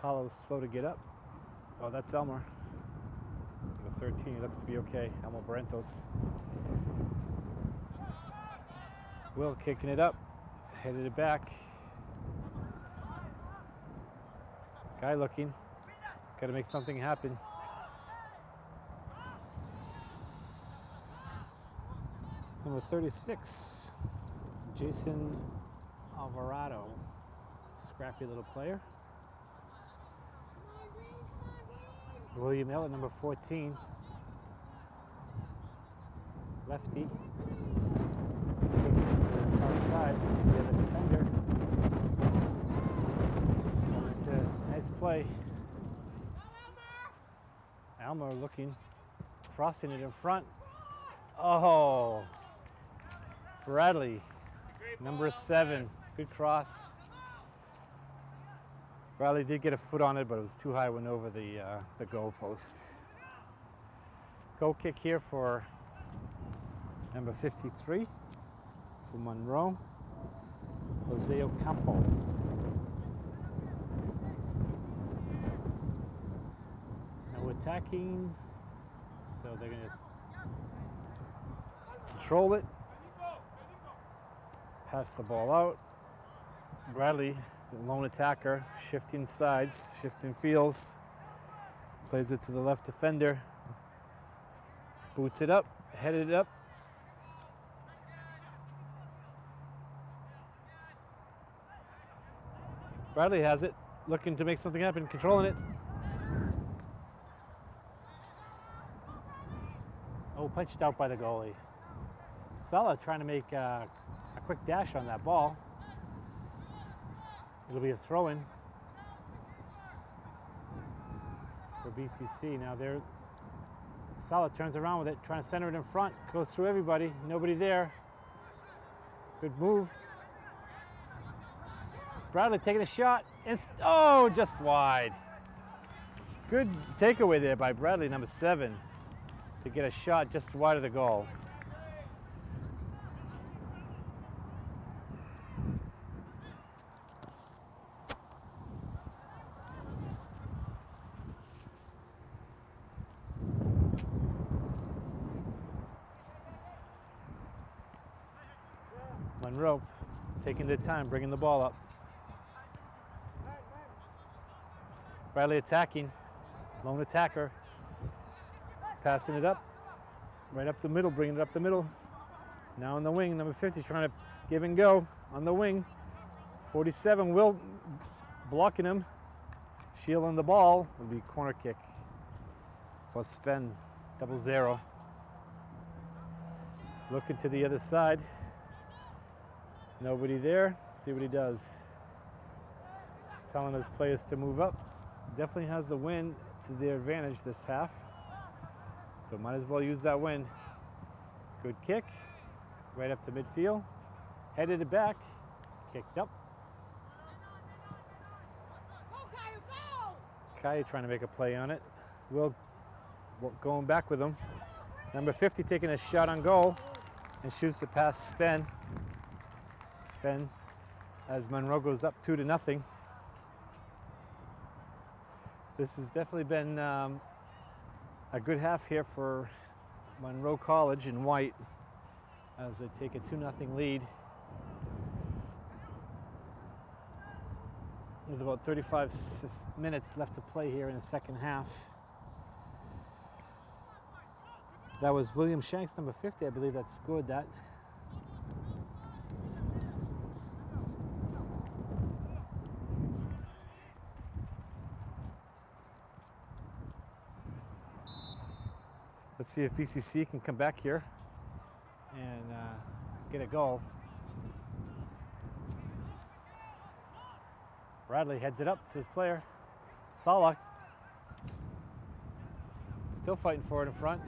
Paulo's slow to get up. Oh, that's Elmer. Number 13, he looks to be okay. Elmo Barrentos. Will kicking it up, headed it back. Guy looking. Got to make something happen. Number 36, Jason Alvarado. Scrappy little player. William Elliott, number 14. Lefty. It to the far side to the other defender. A nice play. Almer looking, crossing it in front. Oh, Bradley, number seven. Good cross. Bradley did get a foot on it, but it was too high, went over the, uh, the goal post. Goal kick here for number 53 for Monroe, Jose Ocampo. Attacking, so they're gonna just control it, pass the ball out. Bradley the lone attacker, shifting sides, shifting fields. Plays it to the left defender. Boots it up, headed it up. Bradley has it, looking to make something happen, controlling it. Oh, punched out by the goalie. Sala trying to make uh, a quick dash on that ball. It'll be a throw-in for BCC. Now they're Sala turns around with it, trying to center it in front, goes through everybody, nobody there. Good move. Bradley taking a shot. It's, oh, just wide. Good takeaway there by Bradley, number seven, to get a shot just wide of the goal. Monroe taking their time, bringing the ball up. Bradley attacking, lone attacker, passing it up, right up the middle, bringing it up the middle. Now on the wing, number 50 trying to give and go on the wing. 47, Will blocking him, shielding the ball, will be corner kick for Sven, double zero. Looking to the other side. Nobody there. See what he does. telling his players to move up. Definitely has the win to their advantage this half. So might as well use that win. Good kick, right up to midfield. Headed it back, kicked up. Kaya trying to make a play on it. Will going back with him. Number 50 taking a shot on goal and shoots the past Sven. Sven as Monroe goes up two to nothing. This has definitely been um, a good half here for Monroe College in white as they take a 2 nothing lead. There's about 35 minutes left to play here in the second half. That was William Shanks, number 50, I believe, that scored that. Let's see if BCC can come back here and uh, get a goal. Bradley heads it up to his player. Sala. Still fighting for it in front.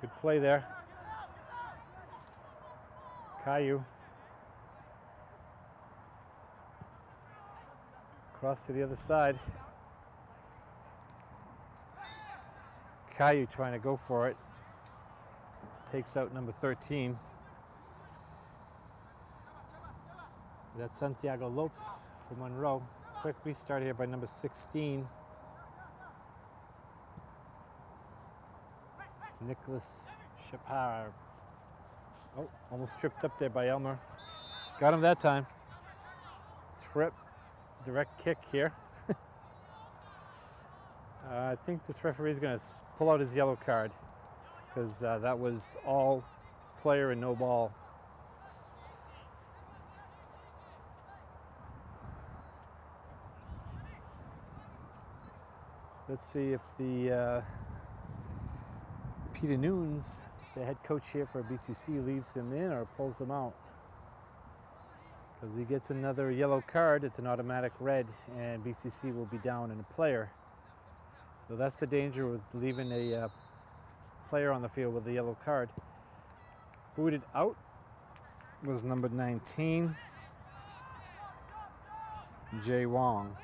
Good play there. Caillou. Cross to the other side. Caillou trying to go for it. Takes out number 13. That's Santiago Lopes for Monroe. Quick restart here by number 16. Nicholas Shapar. Oh, almost tripped up there by Elmer. Got him that time. Trip, direct kick here. (laughs) uh, I think this referee is going to pull out his yellow card because uh, that was all player and no ball. Let's see if the uh, Peter Nunes, the head coach here for BCC, leaves him in or pulls him out. Because he gets another yellow card, it's an automatic red, and BCC will be down in a player. So that's the danger with leaving a uh, player on the field with a yellow card. Booted out was number 19, Jay Wong.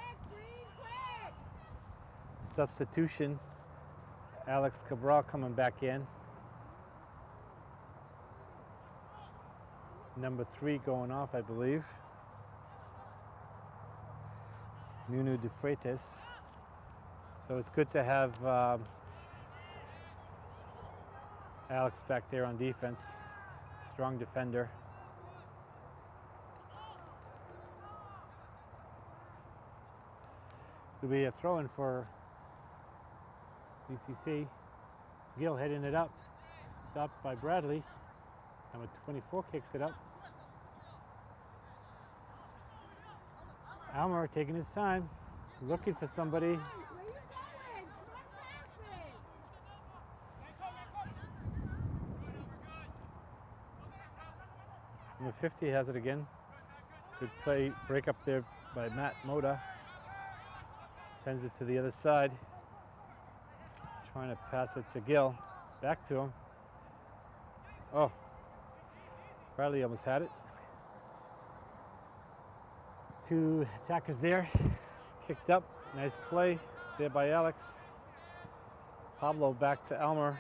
Substitution, Alex Cabral coming back in. Number three going off, I believe. Nuno de Freitas. So it's good to have um, Alex back there on defense. Strong defender. It'll be a throw in for BCC. Gill heading it up. Stopped by Bradley. Number 24 kicks it up. Almer taking his time, looking for somebody. Number 50 has it again. Good play, break up there by Matt Moda. Sends it to the other side. Trying to pass it to Gill. Back to him. Oh, Bradley almost had it. Two attackers there. Kicked up. Nice play there by Alex. Pablo back to Elmer.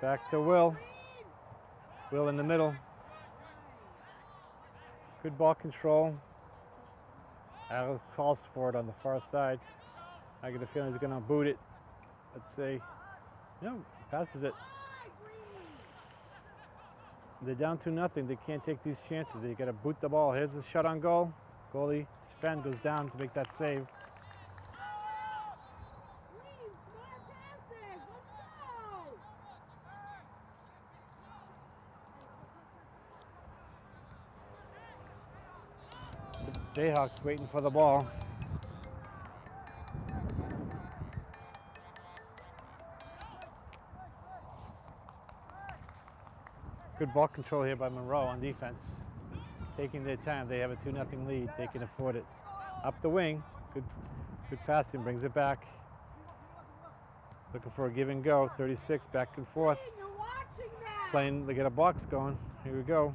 Back to Will. Will in the middle. Good ball control. Alex calls for it on the far side. I get a feeling he's going to boot it. Let's see. No, passes it. They're down to nothing. They can't take these chances. They got to boot the ball. Here's a shot on goal. Goalie Sven goes down to make that save. Jayhawks waiting for the ball. Good ball control here by Monroe on defense. Taking their time. They have a 2 0 lead. They can afford it. Up the wing. Good good passing. Brings it back. Looking for a give and go. 36 back and forth. You're watching that. Playing, they get a box going. Here we go.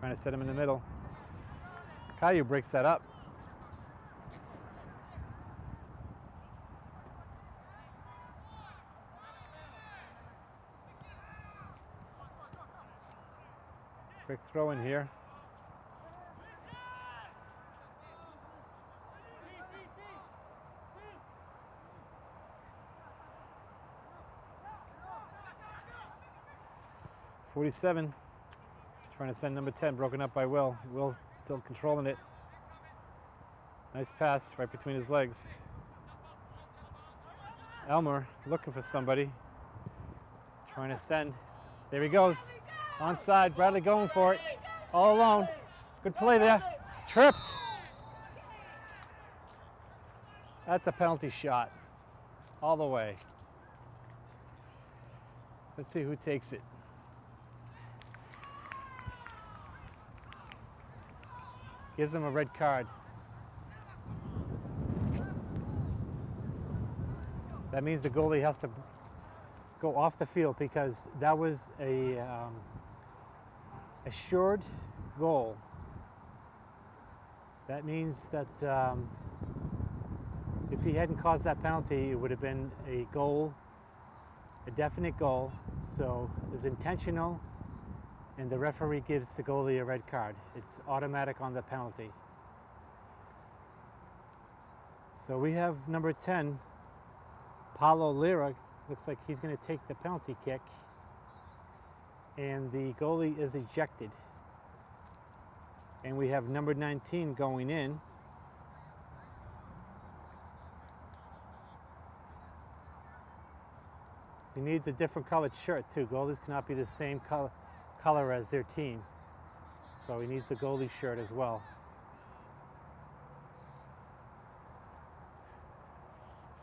Trying to set him in the middle. Caillou breaks that up. Quick throw in here. Forty-seven. Trying to send number 10, broken up by Will. Will's still controlling it. Nice pass right between his legs. Elmer looking for somebody. Trying to send. There he goes. Onside. Bradley going for it. All alone. Good play there. Tripped. That's a penalty shot. All the way. Let's see who takes it. Gives him a red card. That means the goalie has to go off the field because that was a um, assured goal. That means that um, if he hadn't caused that penalty, it would have been a goal, a definite goal. So it was intentional, and the referee gives the goalie a red card. It's automatic on the penalty. So we have number 10, Paulo Lira. Looks like he's going to take the penalty kick. And the goalie is ejected. And we have number 19 going in. He needs a different colored shirt too. Goalies cannot be the same color, color as their team. So he needs the goalie shirt as well.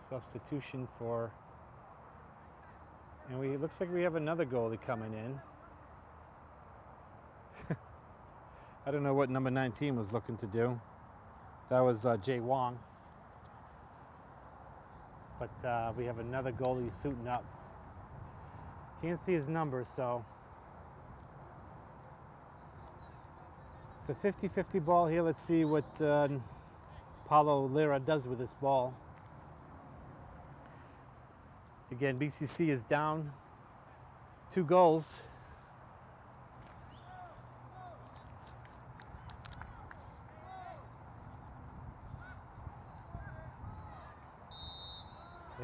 Substitution for, and we it looks like we have another goalie coming in. I don't know what number 19 was looking to do. That was uh, Jay Wong. But uh, we have another goalie suiting up. Can't see his number, so it's a 50-50 ball here. Let's see what uh, Paulo Lira does with this ball. Again, BCC is down two goals.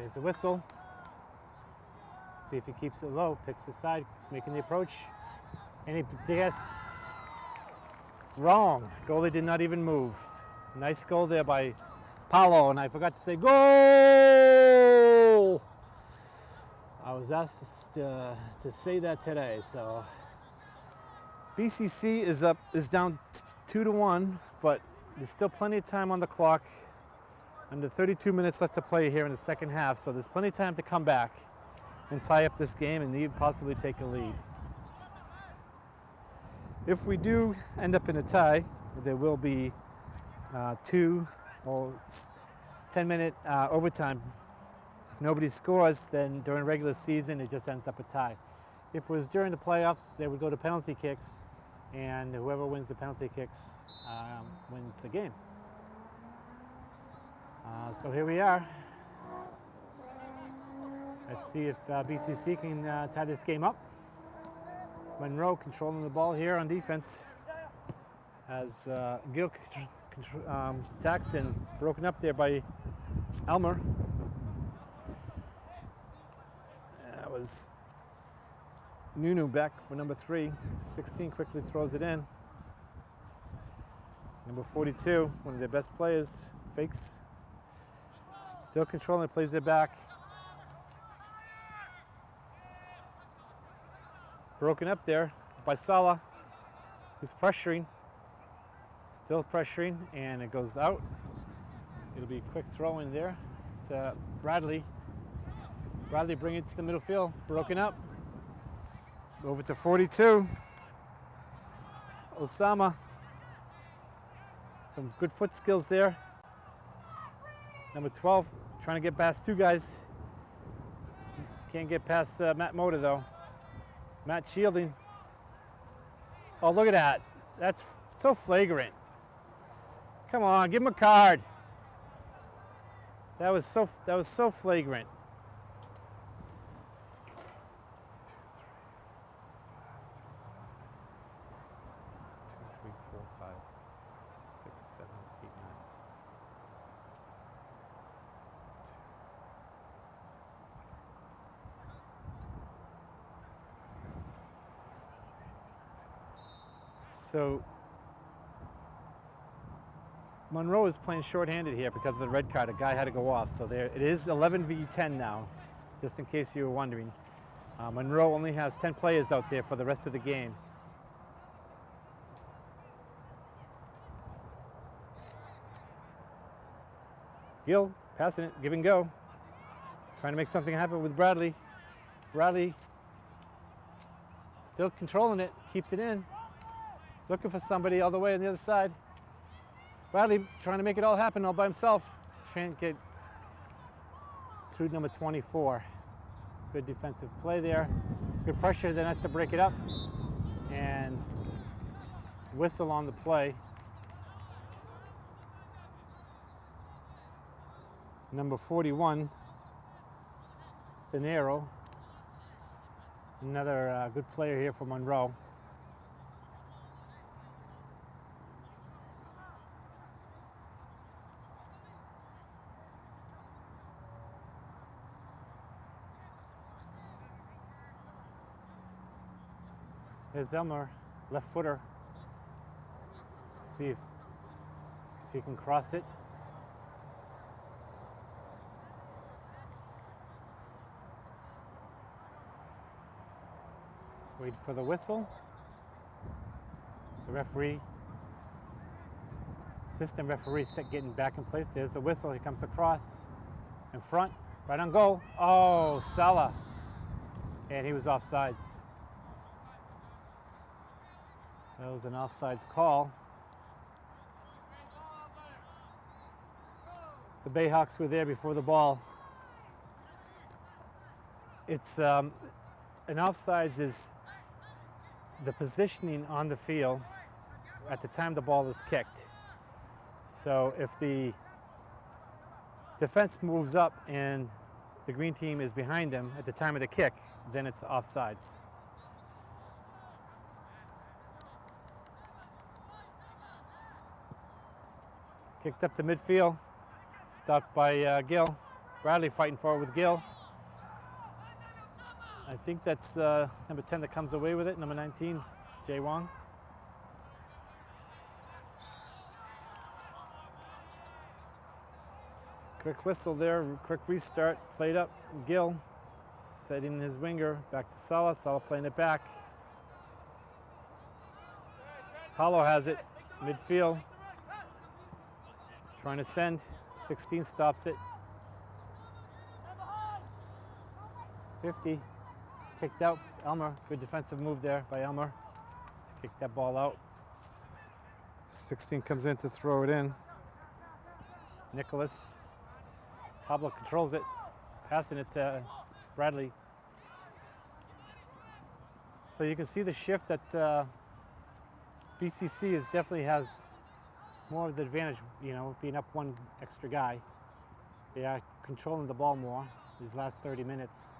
There's the whistle. See if he keeps it low, picks the side, making the approach. And he guessed wrong. Goalie did not even move. Nice goal there by Paulo, and I forgot to say goal. I was asked uh, to say that today, so BCC is up, is down two to one, but there's still plenty of time on the clock. Under 32 minutes left to play here in the second half, so there's plenty of time to come back and tie up this game and even possibly take a lead. If we do end up in a tie, there will be uh, two or 10 minute uh, overtime. If nobody scores, then during regular season it just ends up a tie. If it was during the playoffs, they would go to penalty kicks, and whoever wins the penalty kicks um, wins the game. Uh, so here we are. Let's see if uh, BCC can uh, tie this game up. Monroe controlling the ball here on defense as uh, Gil um, and broken up there by Elmer. That was Nuno back for number three. 16 quickly throws it in. Number 42, one of their best players, fakes. Still controlling, plays it back. Broken up there by Sala, who's pressuring. Still pressuring, and it goes out. It'll be a quick throw in there to Bradley. Bradley bring it to the middle field, broken up. Over to 42. Osama. Some good foot skills there. Number 12, trying to get past two guys. Can't get past uh, Matt Moda though. Matt shielding. Oh, look at that. That's so flagrant. Come on, give him a card. That was so that was so flagrant. Two, three, four, five, six, seven, eight, nine. Six, seven, eight, nine, ten. So Monroe is playing shorthanded here because of the red card. A guy had to go off. So there it is 11 v 10 now, just in case you were wondering. Uh, Monroe only has 10 players out there for the rest of the game. Gill passing it, give and go. Trying to make something happen with Bradley. Bradley still controlling it, keeps it in. Looking for somebody all the way on the other side. Bradley trying to make it all happen all by himself. Can't get through number 24. Good defensive play there. Good pressure, then has to break it up. And whistle on the play. Number 41, Thanero. Another uh, good player here for Monroe. There's Elmer, left footer. See if, if he can cross it. Wait for the whistle. The referee, assistant referee, set getting back in place. There's the whistle. He comes across in front, right on goal. Oh, Salah. And he was offsides. That was an offsides call. The Bayhawks were there before the ball. It's um, an offsides is the positioning on the field at the time the ball is kicked. So if the defense moves up and the green team is behind them at the time of the kick, then it's offsides. Kicked up to midfield, stopped by uh, Gill. Bradley fighting for it with Gill. I think that's uh, number 10 that comes away with it, number 19, Jay Wong. Quick whistle there, quick restart, played up, Gill setting his winger, back to Sala, Sala playing it back. Paulo has it, midfield, trying to send, 16 stops it. 50, kicked out, Elmer, good defensive move there by Elmer to kick that ball out. 16 comes in to throw it in. Nicholas, Pablo controls it, passing it to Bradley. So you can see the shift that uh, BCC is definitely has more of the advantage, you know, being up one extra guy. They are controlling the ball more these last 30 minutes.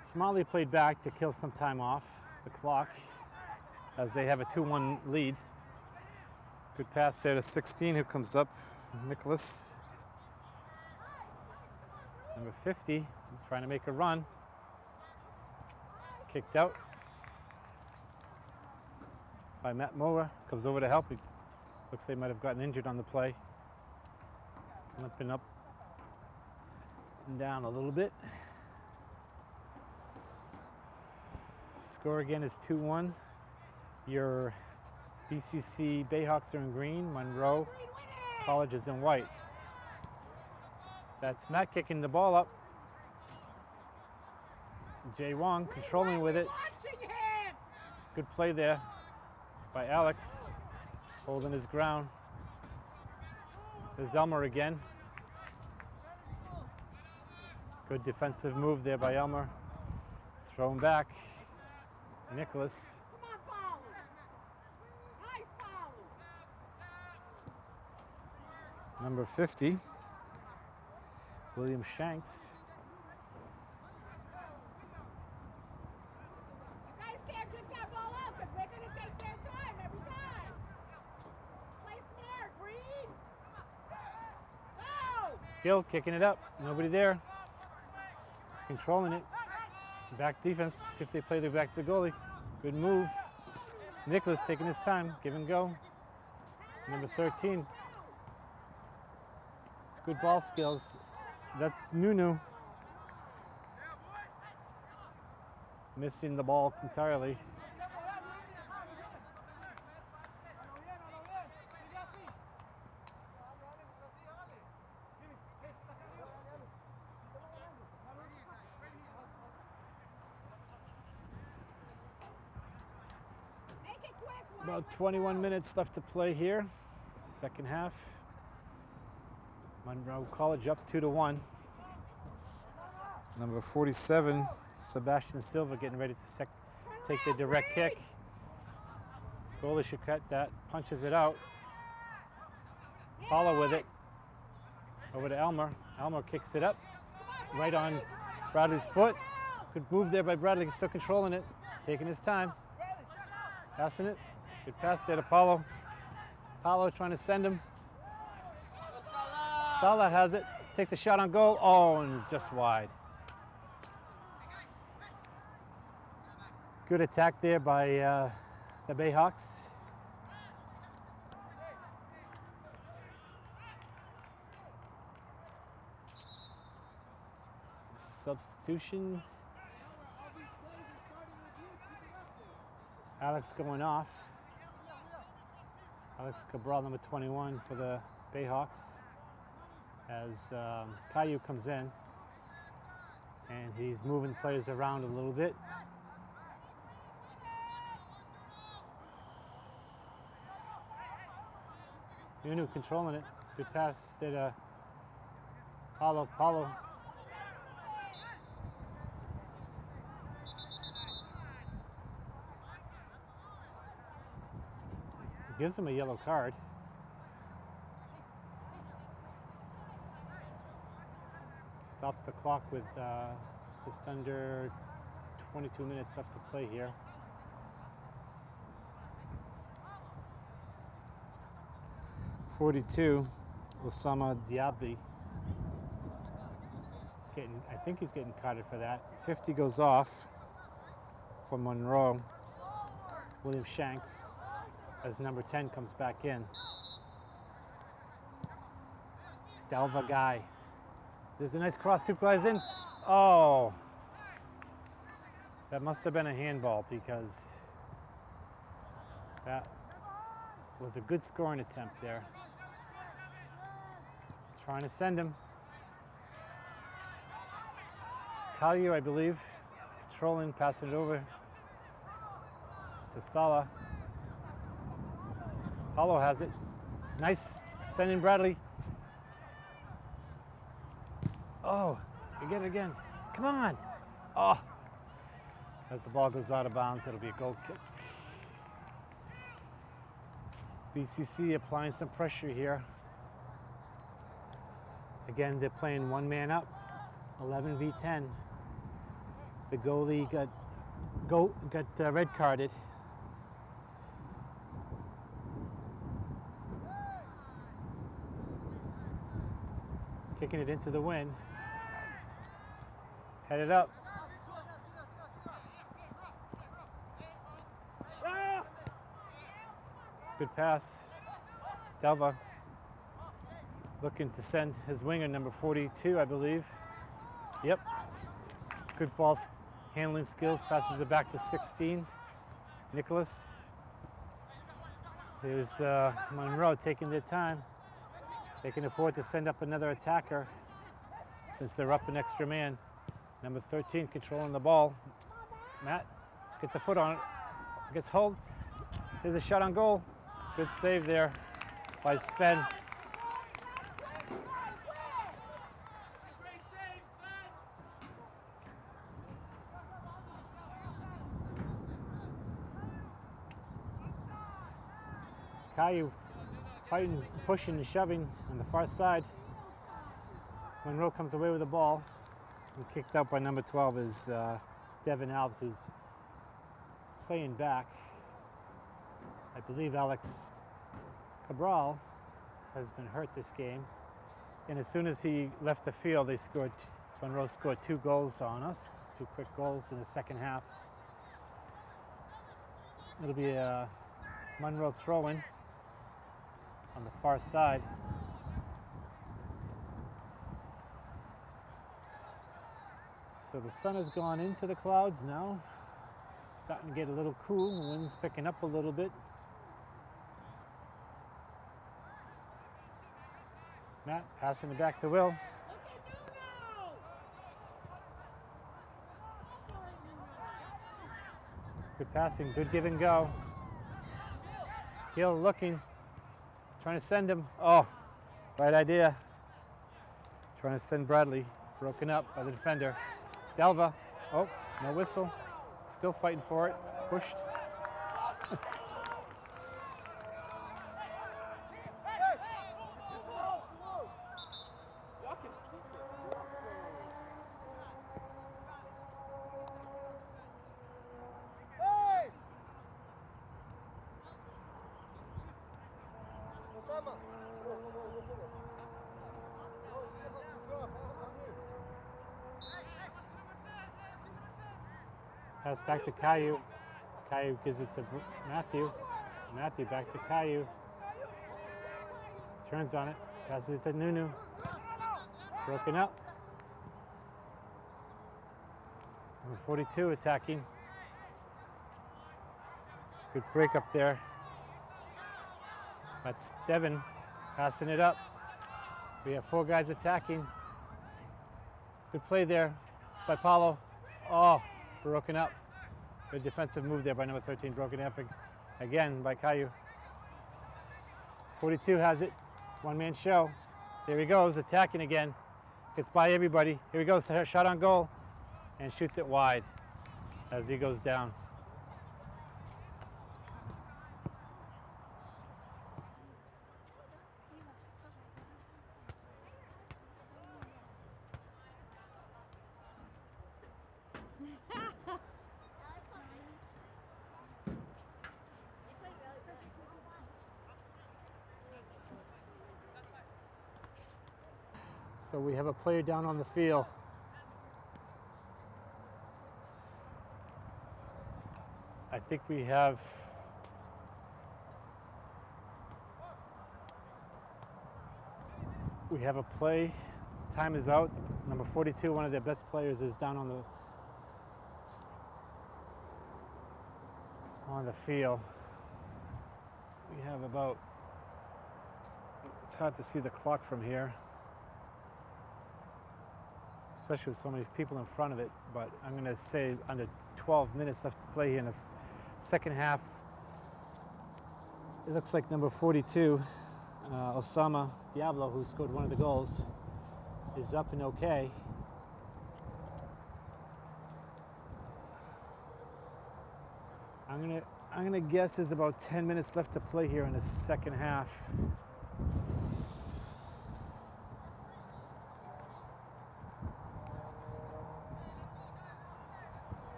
Smalley played back to kill some time off the clock as they have a 2-1 lead. Good pass there to 16 who comes up, Nicholas. Number 50 trying to make a run. Kicked out by Matt Moore. Comes over to help. He looks they might have gotten injured on the play. Limping up and down a little bit. Score again is 2-1. Your BCC Bayhawks are in green. Monroe College is in white. That's Matt kicking the ball up. Jay Wong controlling with it. Good play there by Alex, holding his ground. There's Elmer again. Good defensive move there by Elmer. Thrown back. Nicholas. Number 50, William Shanks. You guys can't kick that ball out because they're going to take their time every time. Play smart, Reed. Go. Gill kicking it up. Nobody there. Controlling it. Back defense. If they play the back to the goalie. Good move. Nicholas taking his time. Give and go. Number 13. Good ball skills. That's Nuno. Missing the ball entirely. Make it quick, Mike. About 21 minutes left to play here. Second half. Monroe College up two to one. Number 47, Sebastian Silva getting ready to take the direct kick. Goalie should cut that, punches it out. Paulo with it. Over to Elmer. Elmer kicks it up. Right on Bradley's foot. Good move there by Bradley. He's still controlling it. Taking his time. Passing it. Good pass there to Paulo. Paulo trying to send him. Salah has it. Takes a shot on goal. Oh, and it's just wide. Good attack there by uh, the Bayhawks. Substitution. Alex going off. Alex Cabral, number 21 for the Bayhawks, as um, Caillou comes in. And he's moving players around a little bit. Nuno controlling it. Good pass there to Paulo. Paulo. Gives him a yellow card. Stops the clock with uh, just under 22 minutes left to play here. Forty-two, Osama Diaby. Getting, I think he's getting carded for that. Fifty goes off for Monroe. William Shanks as number 10 comes back in. Dalva Guy. There's a nice cross, two guys in. Oh. That must have been a handball because that was a good scoring attempt there. Trying to send him. Caillou, I believe, controlling, passing it over to Salah. Paulo has it. Nice sending Bradley. Oh, you get it again. Come on. Oh. As the ball goes out of bounds, it'll be a goal kick. BCC applying some pressure here. Again, they're playing one man up, 11 v 10. The goalie got go, got uh, red carded. Kicking it into the wind. Headed up. Good pass. Delva looking to send his winger, number 42, I believe. Yep. Good ball handling skills. Passes it back to 16. Nicholas. Is uh, Monroe taking their time. They can afford to send up another attacker since they're up an extra man. Number 13 controlling the ball. Matt gets a foot on it, gets hold. There's a shot on goal. Good save there by Sven. Caillou fighting, pushing, and shoving on the far side. Monroe comes away with the ball. And kicked out by number 12 is uh, Devin Alves, who's playing back. I believe Alex Cabral has been hurt this game. And as soon as he left the field, they scored, Monroe scored two goals on us, two quick goals in the second half. It'll be a Monroe throw in on the far side. So the sun has gone into the clouds now. It's starting to get a little cool. The wind's picking up a little bit. Matt passing it back to Will. Good passing, good give and go. Gill looking, trying to send him. Oh, right idea. Trying to send Bradley, broken up by the defender. Delva, oh, no whistle. Still fighting for it, pushed. Back to Caillou. Caillou gives it to Matthew. Matthew back to Caillou. Turns on it. Passes it to Nuno. Broken up. Number 42 attacking. Good break up there. That's Devin passing it up. We have four guys attacking. Good play there by Paulo. Oh, broken up. Good defensive move there by number 13, broken ag- again by Caillou. 42 has it, one man show. There he goes, attacking again. Gets by everybody. Here he goes, shot on goal, and shoots it wide as he goes down. So we have a player down on the field. I think we have we have a play. Time is out. Number 42, one of their best players, is down on the on the field. We have about it's hard to see the clock from here especially with so many people in front of it. But I'm going to say under 12 minutes left to play here in the second half. It looks like number 42, uh, Osama Diaby, who scored one of the goals, is up and okay. I'm gonna I'm gonna guess there's about 10 minutes left to play here in the second half.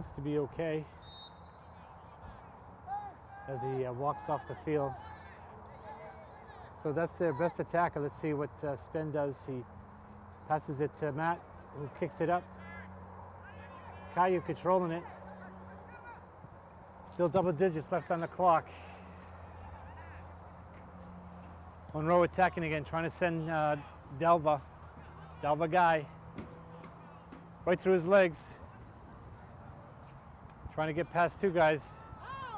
Seems to be okay as he uh, walks off the field. So that's their best attacker. Let's see what uh, Sven does. He passes it to Matt, who kicks it up. Caillou controlling it. Still double digits left on the clock. Monroe attacking again, trying to send uh, Delva. Delva guy. Right through his legs. Trying to get past two guys.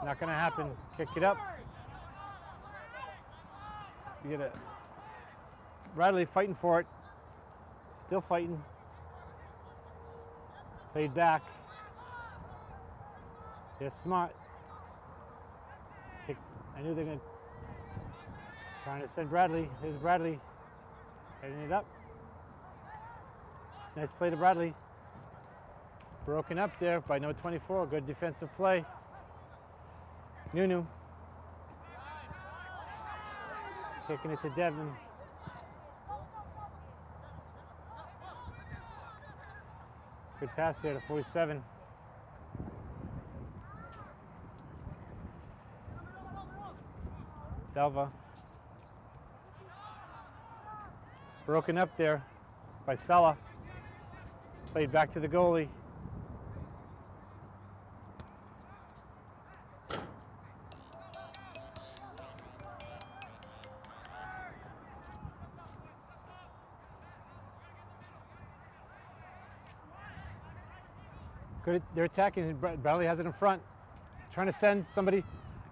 Not going to happen. Kick it up. You get it. Bradley fighting for it. Still fighting. Played back. They're smart. Kick. I knew they're gonna trying to send Bradley. There's Bradley. Heading it up. Nice play to Bradley. Broken up there by no 24. Good defensive play. Nuno. Kicking it to Devin. Good pass there to 47. Delva. Broken up there by Sala. Played back to the goalie. They're attacking. Bra- Bradley has it in front. Trying to send somebody.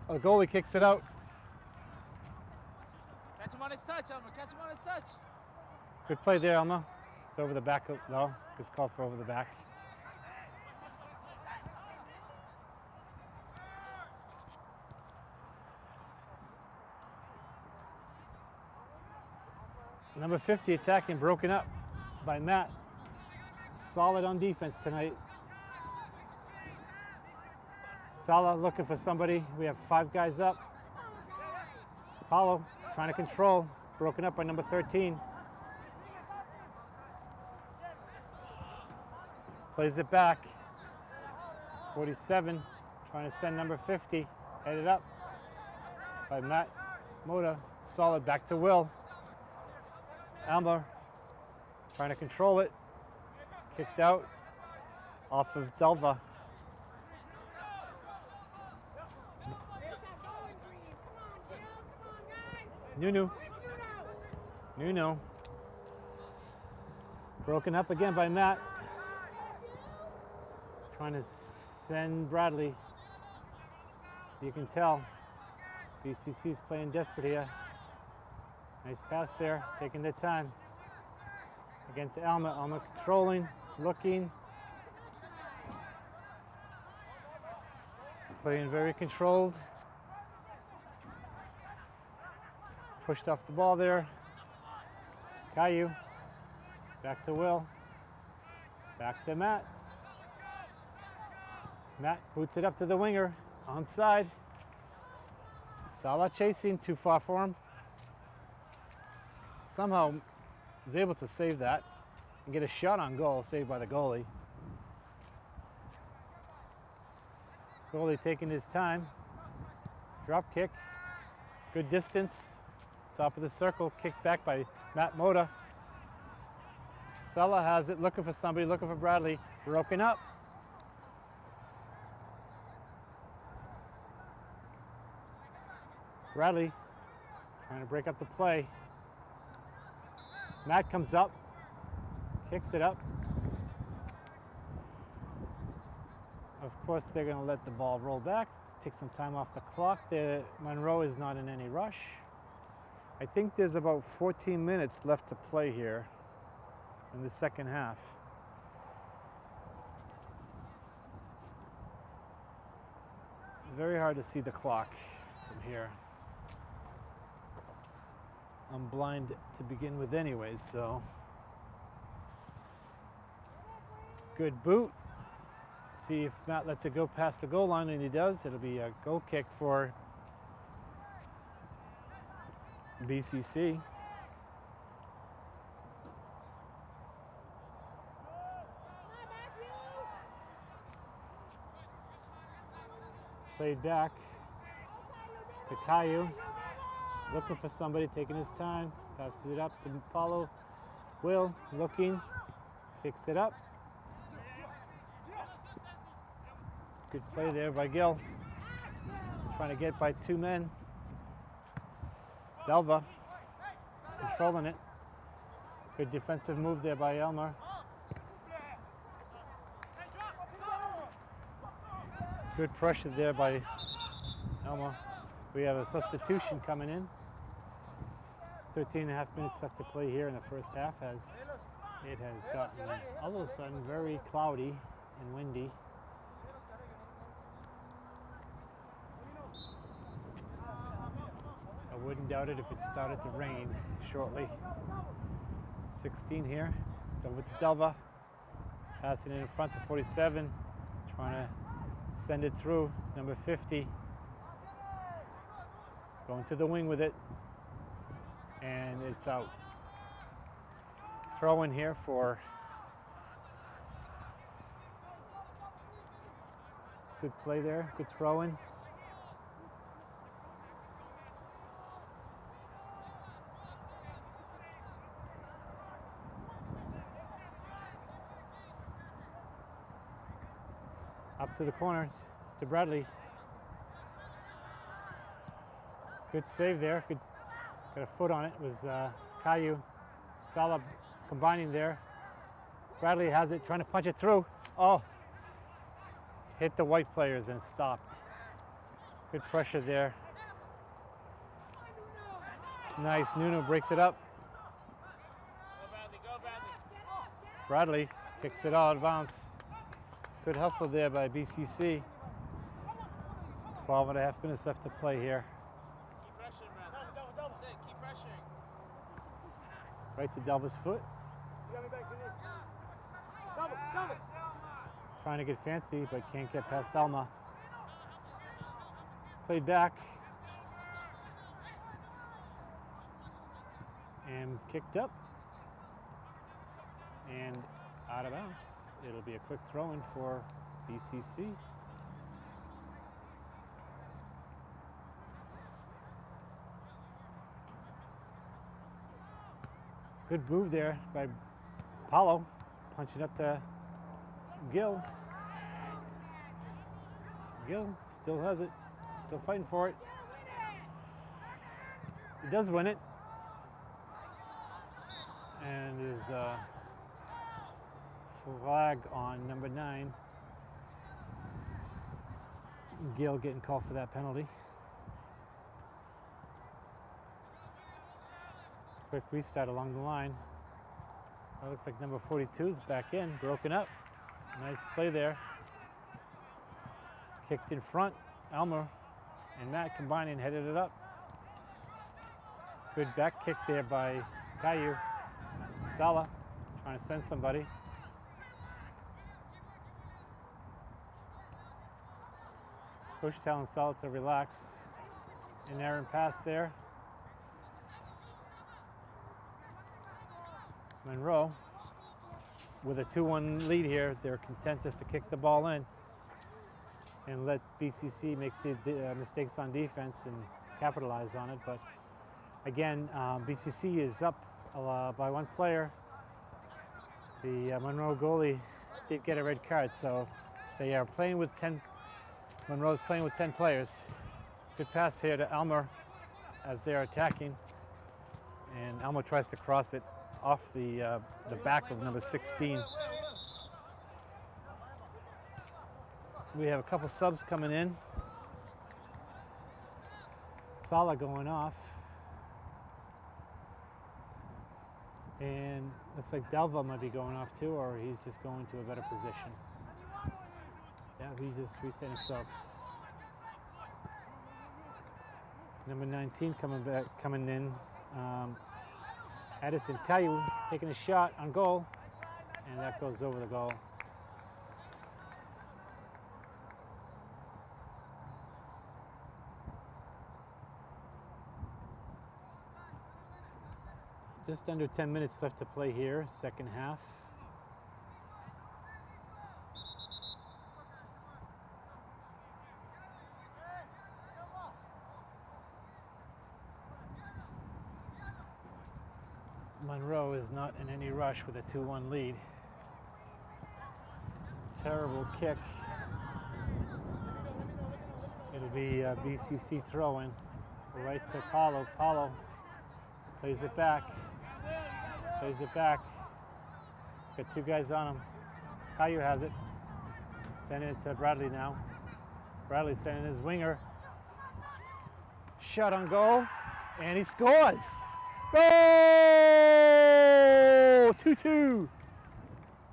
A goalie kicks it out. Catch him on his touch, Elmer. Catch him on his touch. Good play there, Elmer. It's over the back. of- No, it's called for over the back. Number 50 attacking, broken up by Matt. Solid on defense tonight. Sala looking for somebody. We have five guys up. Apollo trying to control, broken up by number 13. Plays it back. 47, trying to send number 50. Headed up by Matt Moda. Solid back to Will. Elmer trying to control it. Kicked out off of Delva. There's that bowling green. Come on, Jill. Come on, guys. Nunu. Nuno. Broken up again by Matt. Trying to send Bradley. You can tell BCC's playing desperate here. Nice pass there, taking their time. Again to Alma. Alma controlling, looking. Playing very controlled. Pushed off the ball there. Caillou. Back to Will. Back to Matt. Matt boots it up to the winger. Onside. Salah chasing, too far for him. Somehow was able to save that and get a shot on goal, saved by the goalie. Goalie taking his time. Drop kick. Good distance. Top of the circle, kicked back by Matt Moda. Sella has it, looking for somebody, looking for Bradley. Broken up. Bradley trying to break up the play. Matt comes up, kicks it up. Of course, they're going to let the ball roll back, take some time off the clock. The Monroe is not in any rush. I think there's about 14 minutes left to play here in the second half. Very hard to see the clock from here. I'm blind to begin with, anyways, so. Good boot. See if Matt lets it go past the goal line, and he does. It'll be a goal kick for BCC. Played back to Caillou. Looking for somebody, taking his time. Passes it up to Paulo. Will, looking, kicks it up. Good play there by Gil. Trying to get by two men. Delva controlling it. Good defensive move there by Elmer. Good pressure there by Elmer. We have a substitution coming in. 13 and a half minutes left to play here in the first half as it has gotten all of a sudden very cloudy and windy. Wouldn't doubt it if it started to rain shortly. 16 here, over to Delva, passing it in front to 47, trying to send it through, number 50. Going to the wing with it, and it's out. Throw in here for good play there, good throw in. To the corner to Bradley. Good save there. Good, got a foot on it. it was uh, Caillou. Salah combining there. Bradley has it, trying to punch it through. Oh, hit the white players and stopped. Good pressure there. Nice. Nuno breaks it up. Bradley, kicks it out of bounds. Good hustle there by BCC. 12 and a half minutes left to play here. Right to Delva's foot. Trying to get fancy, but can't get past Elmer. Played back. And kicked up. And out of bounds. It'll be a quick throw in for BCC. Good move there by Paulo, punching up to Gill. Gill still has it, still fighting for it. He does win it. And is uh, flag on number nine. Gail getting called for that penalty. Quick restart along the line. That looks like number 42 is back in, broken up. Nice play there. Kicked in front. Elmer and Matt combining, headed it up. Good back kick there by Caillou. Sala trying to send somebody. Push telling Sala to relax. An errant pass there. Monroe with a 2-1 lead here, they're content just to kick the ball in and let BCC make the, the uh, mistakes on defense and capitalize on it. But again, um, BCC is up uh, by one player. The uh, Monroe goalie did get a red card, so they are playing with 10. Monroe's playing with 10 players. Good pass here to Elmer as they're attacking, and Elmer tries to cross it off the uh, the back of number 16. We have a couple subs coming in. Sala going off. And looks like Delva might be going off too, or he's just going to a better position. Yeah, he's just resetting himself. Number 19 coming back, coming in. Um, Addison Caillou taking a shot on goal, and that goes over the goal. Just under 10 minutes left to play here, second half. Is not in any rush with a 2-1 lead. Terrible kick. It'll be uh, a BCC throw-in right to Paulo. Paulo plays it back. Plays it back. He's got two guys on him. Caillou has it. Sending it to Bradley now. Bradley sending his winger. Shot on goal, and he scores. Goal! 2-2.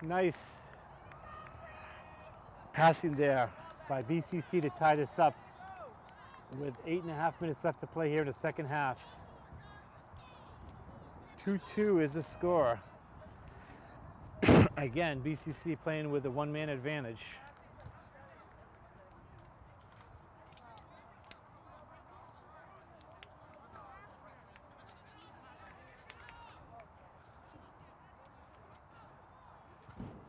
Nice passing there by BCC to tie this up with eight and a half minutes left to play here in the second half. 2-2 is the score. (coughs) Again, BCC playing with a one-man advantage.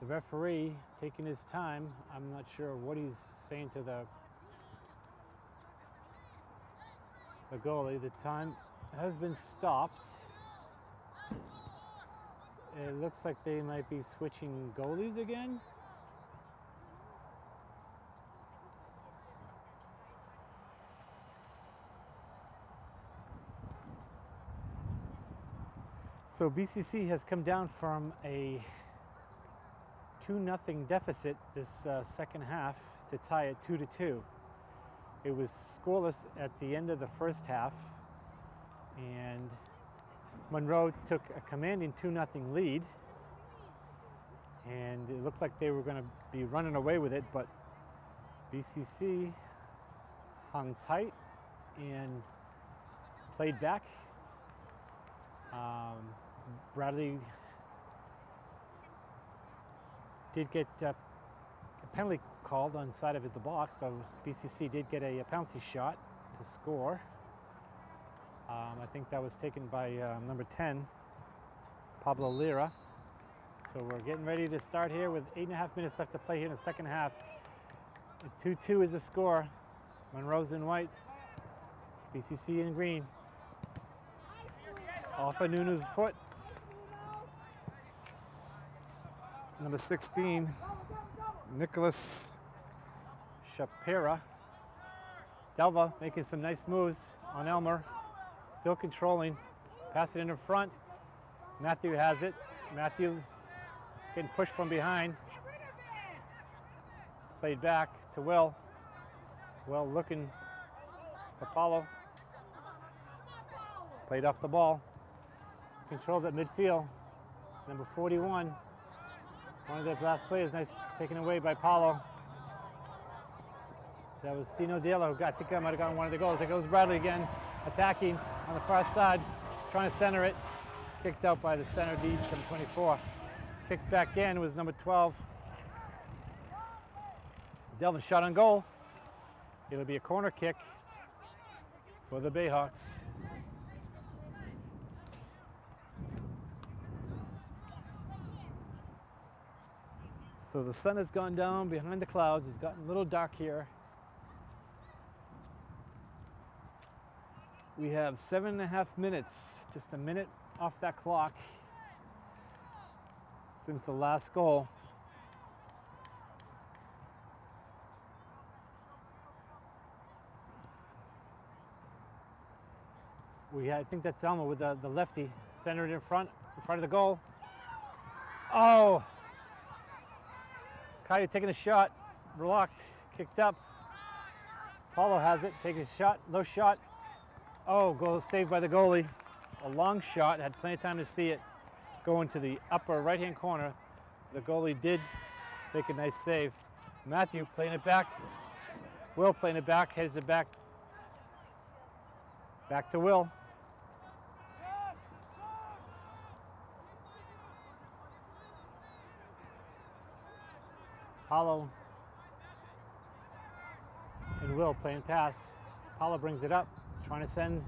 Referee taking his time. I'm not sure what he's saying to the the goalie. The time has been stopped. It looks like they might be switching goalies again. So BCC has come down from a 2 nothing deficit this uh, second half to tie it 2 to 2. It was scoreless at the end of the first half and Monroe took a commanding 2 nothing lead and it looked like they were going to be running away with it but BCC hung tight and played back. Um, Bradley did get uh, a penalty called on side of the box, so BCC did get a, penalty shot to score. Um, I think that was taken by um, number 10, Pablo Lira. So we're getting ready to start here with eight and a half minutes left to play here in the second half. 2-2 is the score. Monroe's in white, BCC in green. Off of Nuno's foot. Number 16, Nicholas Shapira. Delva making some nice moves on Elmer. Still controlling. Pass it in front. Matthew has it. Matthew getting pushed from behind. Played back to Will. Will looking for Paulo. Played off the ball. Controlled at midfield. Number 41. One of their last players, nice taken away by Paulo. That was Tino Dela who got, I think I might have gotten one of the goals. There goes Bradley again, attacking on the far side, trying to center it. Kicked out by the center D, number 24. Kicked back in was number 12. Delvin shot on goal. It'll be a corner kick for the Bayhawks. So the sun has gone down behind the clouds. It's gotten a little dark here. We have seven and a half minutes, just a minute off that clock since the last goal. We had, I think that's Elmo with the, the lefty centered in front, in front of the goal. Oh, Caillou taking a shot, blocked, kicked up. Paulo has it, taking a shot, low shot. Oh, goal saved by the goalie. A long shot, had plenty of time to see it go into the upper right-hand corner. The goalie did make a nice save. Matthew playing it back. Will playing it back, heads it back. Back to Will. And Will playing pass. Paulo brings it up, trying to send.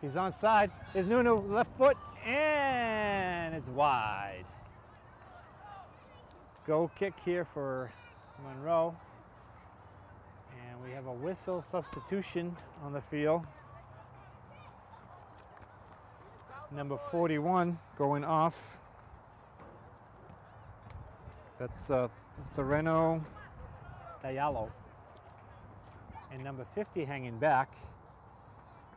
He's on side. Is Nuno left foot, and it's wide. Goal kick here for Monroe. And we have a whistle substitution on the field. Number 41 going off. That's uh, Thoreno Diallo. And number 50 hanging back,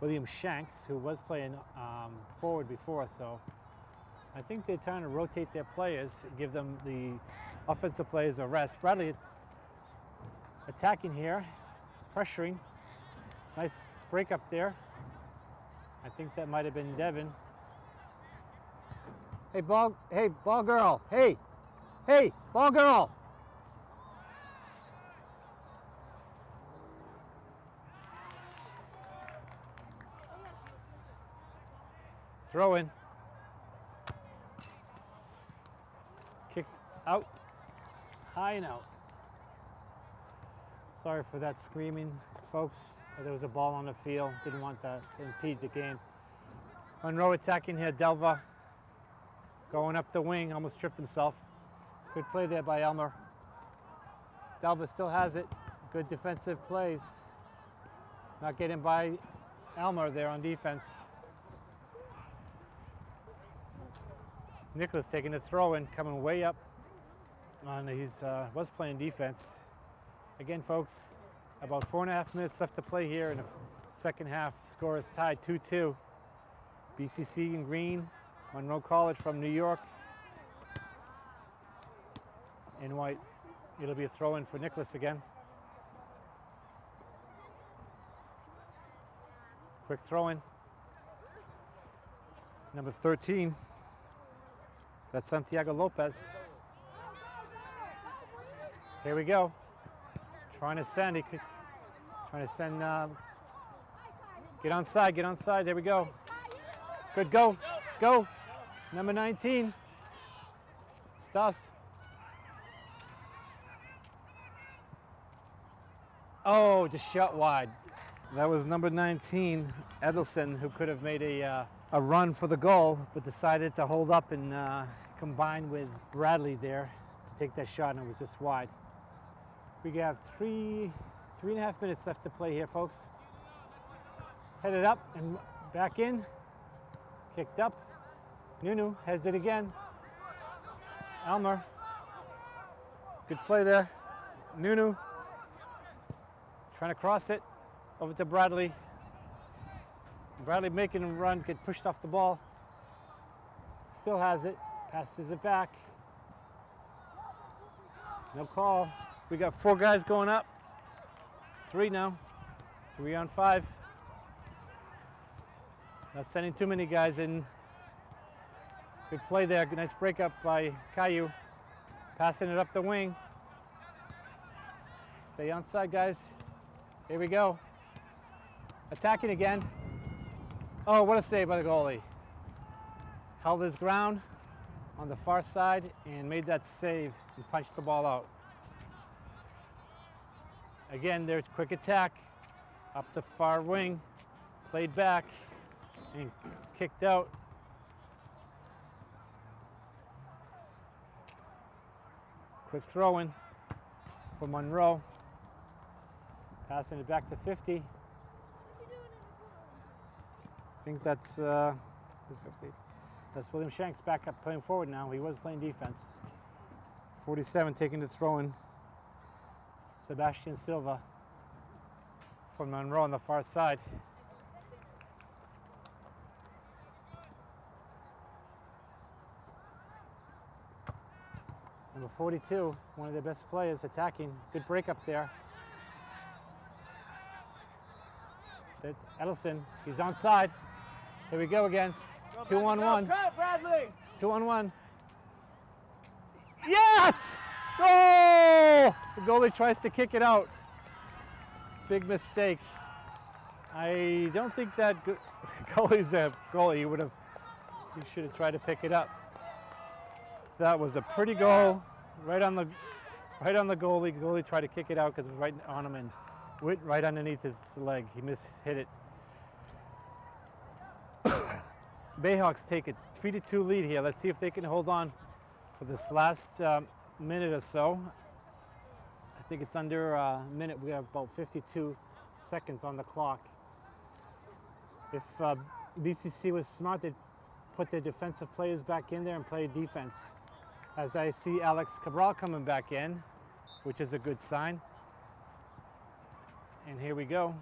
William Shanks, who was playing um, forward before, so I think they're trying to rotate their players, give them the offensive players a rest. Bradley attacking here, pressuring. Nice break up there. I think that might have been Devin. Hey, ball, hey, ball girl. Hey, hey, ball girl. Throw in. Kicked out. High and out. Sorry for that screaming, folks. There was a ball on the field. Didn't want that to impede the game. Monroe attacking here. Delva going up the wing. Almost tripped himself. Good play there by Elmer. Delva still has it. Good defensive plays. Not getting by Elmer there on defense. Nicholas taking the throw in, coming way up. On he's uh, was playing defense. Again, folks, about four and a half minutes left to play here in the second half. Score is tied 2-2. BCC in green, Monroe College from New York. In white, it'll be a throw in for Nicholas again. Quick throw in. Number 13. That's Santiago Lopez. Here we go. Trying to send. He could, trying to send. Uh, get on side. Get on side. There we go. Good go. Go. Number 19. Stuffs. Oh, just shot wide. That was number 19, Edelson, who could have made a, uh, a run for the goal, but decided to hold up and uh, combine with Bradley there to take that shot, and it was just wide. We have three, three and a half minutes left to play here, folks. Headed up and back in. Kicked up. Nuno heads it again. Elmer. Good play there. Nuno. Trying to cross it over to Bradley. Bradley making a run, get pushed off the ball. Still has it. Passes it back. No call. We got four guys going up. Three now. Three on five. Not sending too many guys in. Good play there. Good nice breakup by Caillou. Passing it up the wing. Stay on side, guys. Here we go. Attacking again. Oh, what a save by the goalie. Held his ground on the far side and made that save and punched the ball out. Again, there's quick attack up the far wing, played back and kicked out. Quick throw in for Monroe. Passing it back to 50. I think that's uh, 50. That's William Shanks back up playing forward now. He was playing defense. 47 taking the throw in. Sebastian Silva from Monroe on the far side. Number 42, one of their best players attacking. Good break up there. That's Edelson. He's on side. Here we go again. Two on one. Bradley! Two on one. Yes! Goal! The goalie tries to kick it out. Big mistake. I don't think that go- (laughs) goalie's a goalie. He would have, he should have tried to pick it up. That was a pretty goal, right on the, right on the goalie. The Goalie tried to kick it out because it was right on him and went right underneath his leg. He missed hit it. (coughs) Bayhawks take a three to two lead here. Let's see if they can hold on for this last um, minute or so. I think it's under a minute. We have about 52 seconds on the clock. If uh, BCC was smart, they'd put their defensive players back in there and play defense. As I see Alex Cabral coming back in, which is a good sign. And here we go.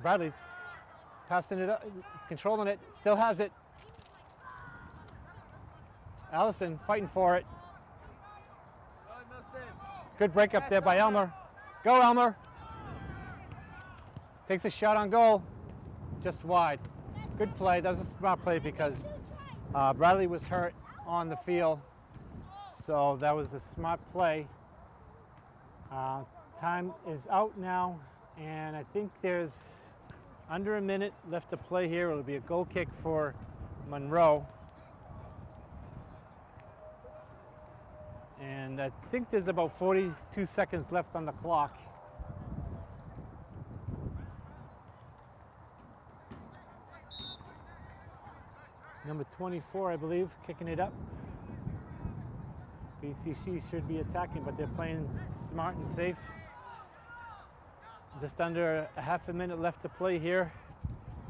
Bradley passing it up, controlling it, still has it. Allison fighting for it. Good break up there by Elmer. Go, Elmer. Takes a shot on goal. Just wide. Good play. That was a smart play because uh, Bradley was hurt on the field. So that was a smart play. Uh, time is out now, and I think there's under a minute left to play here. It'll be a goal kick for Monroe. And I think there's about 42 seconds left on the clock. Number 24, I believe, kicking it up. BCC should be attacking, but they're playing smart and safe. Just under a half a minute left to play here.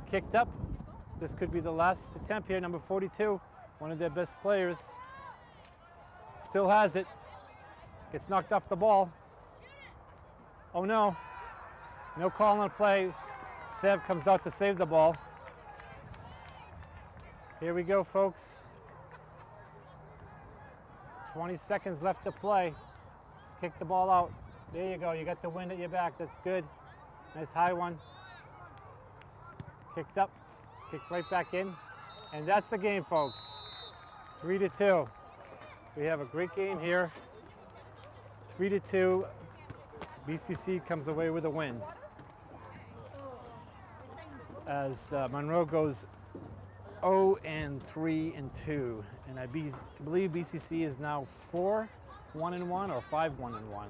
Kicked up. This could be the last attempt here. Number 42, one of their best players. Still has it. Gets knocked off the ball. Oh no. No call on play. Sev comes out to save the ball. Here we go, folks. 20 seconds left to play. Just kick the ball out. There you go. You got the wind at your back. That's good. Nice high one. Kicked up. Kicked right back in. And that's the game, folks. Three to two. We have a great game here. Three to two. BCC comes away with a win. As uh, Monroe goes 0 and 3 and 2, and I be, believe BCC is now 4 1 and 1 or 5 1 and 1.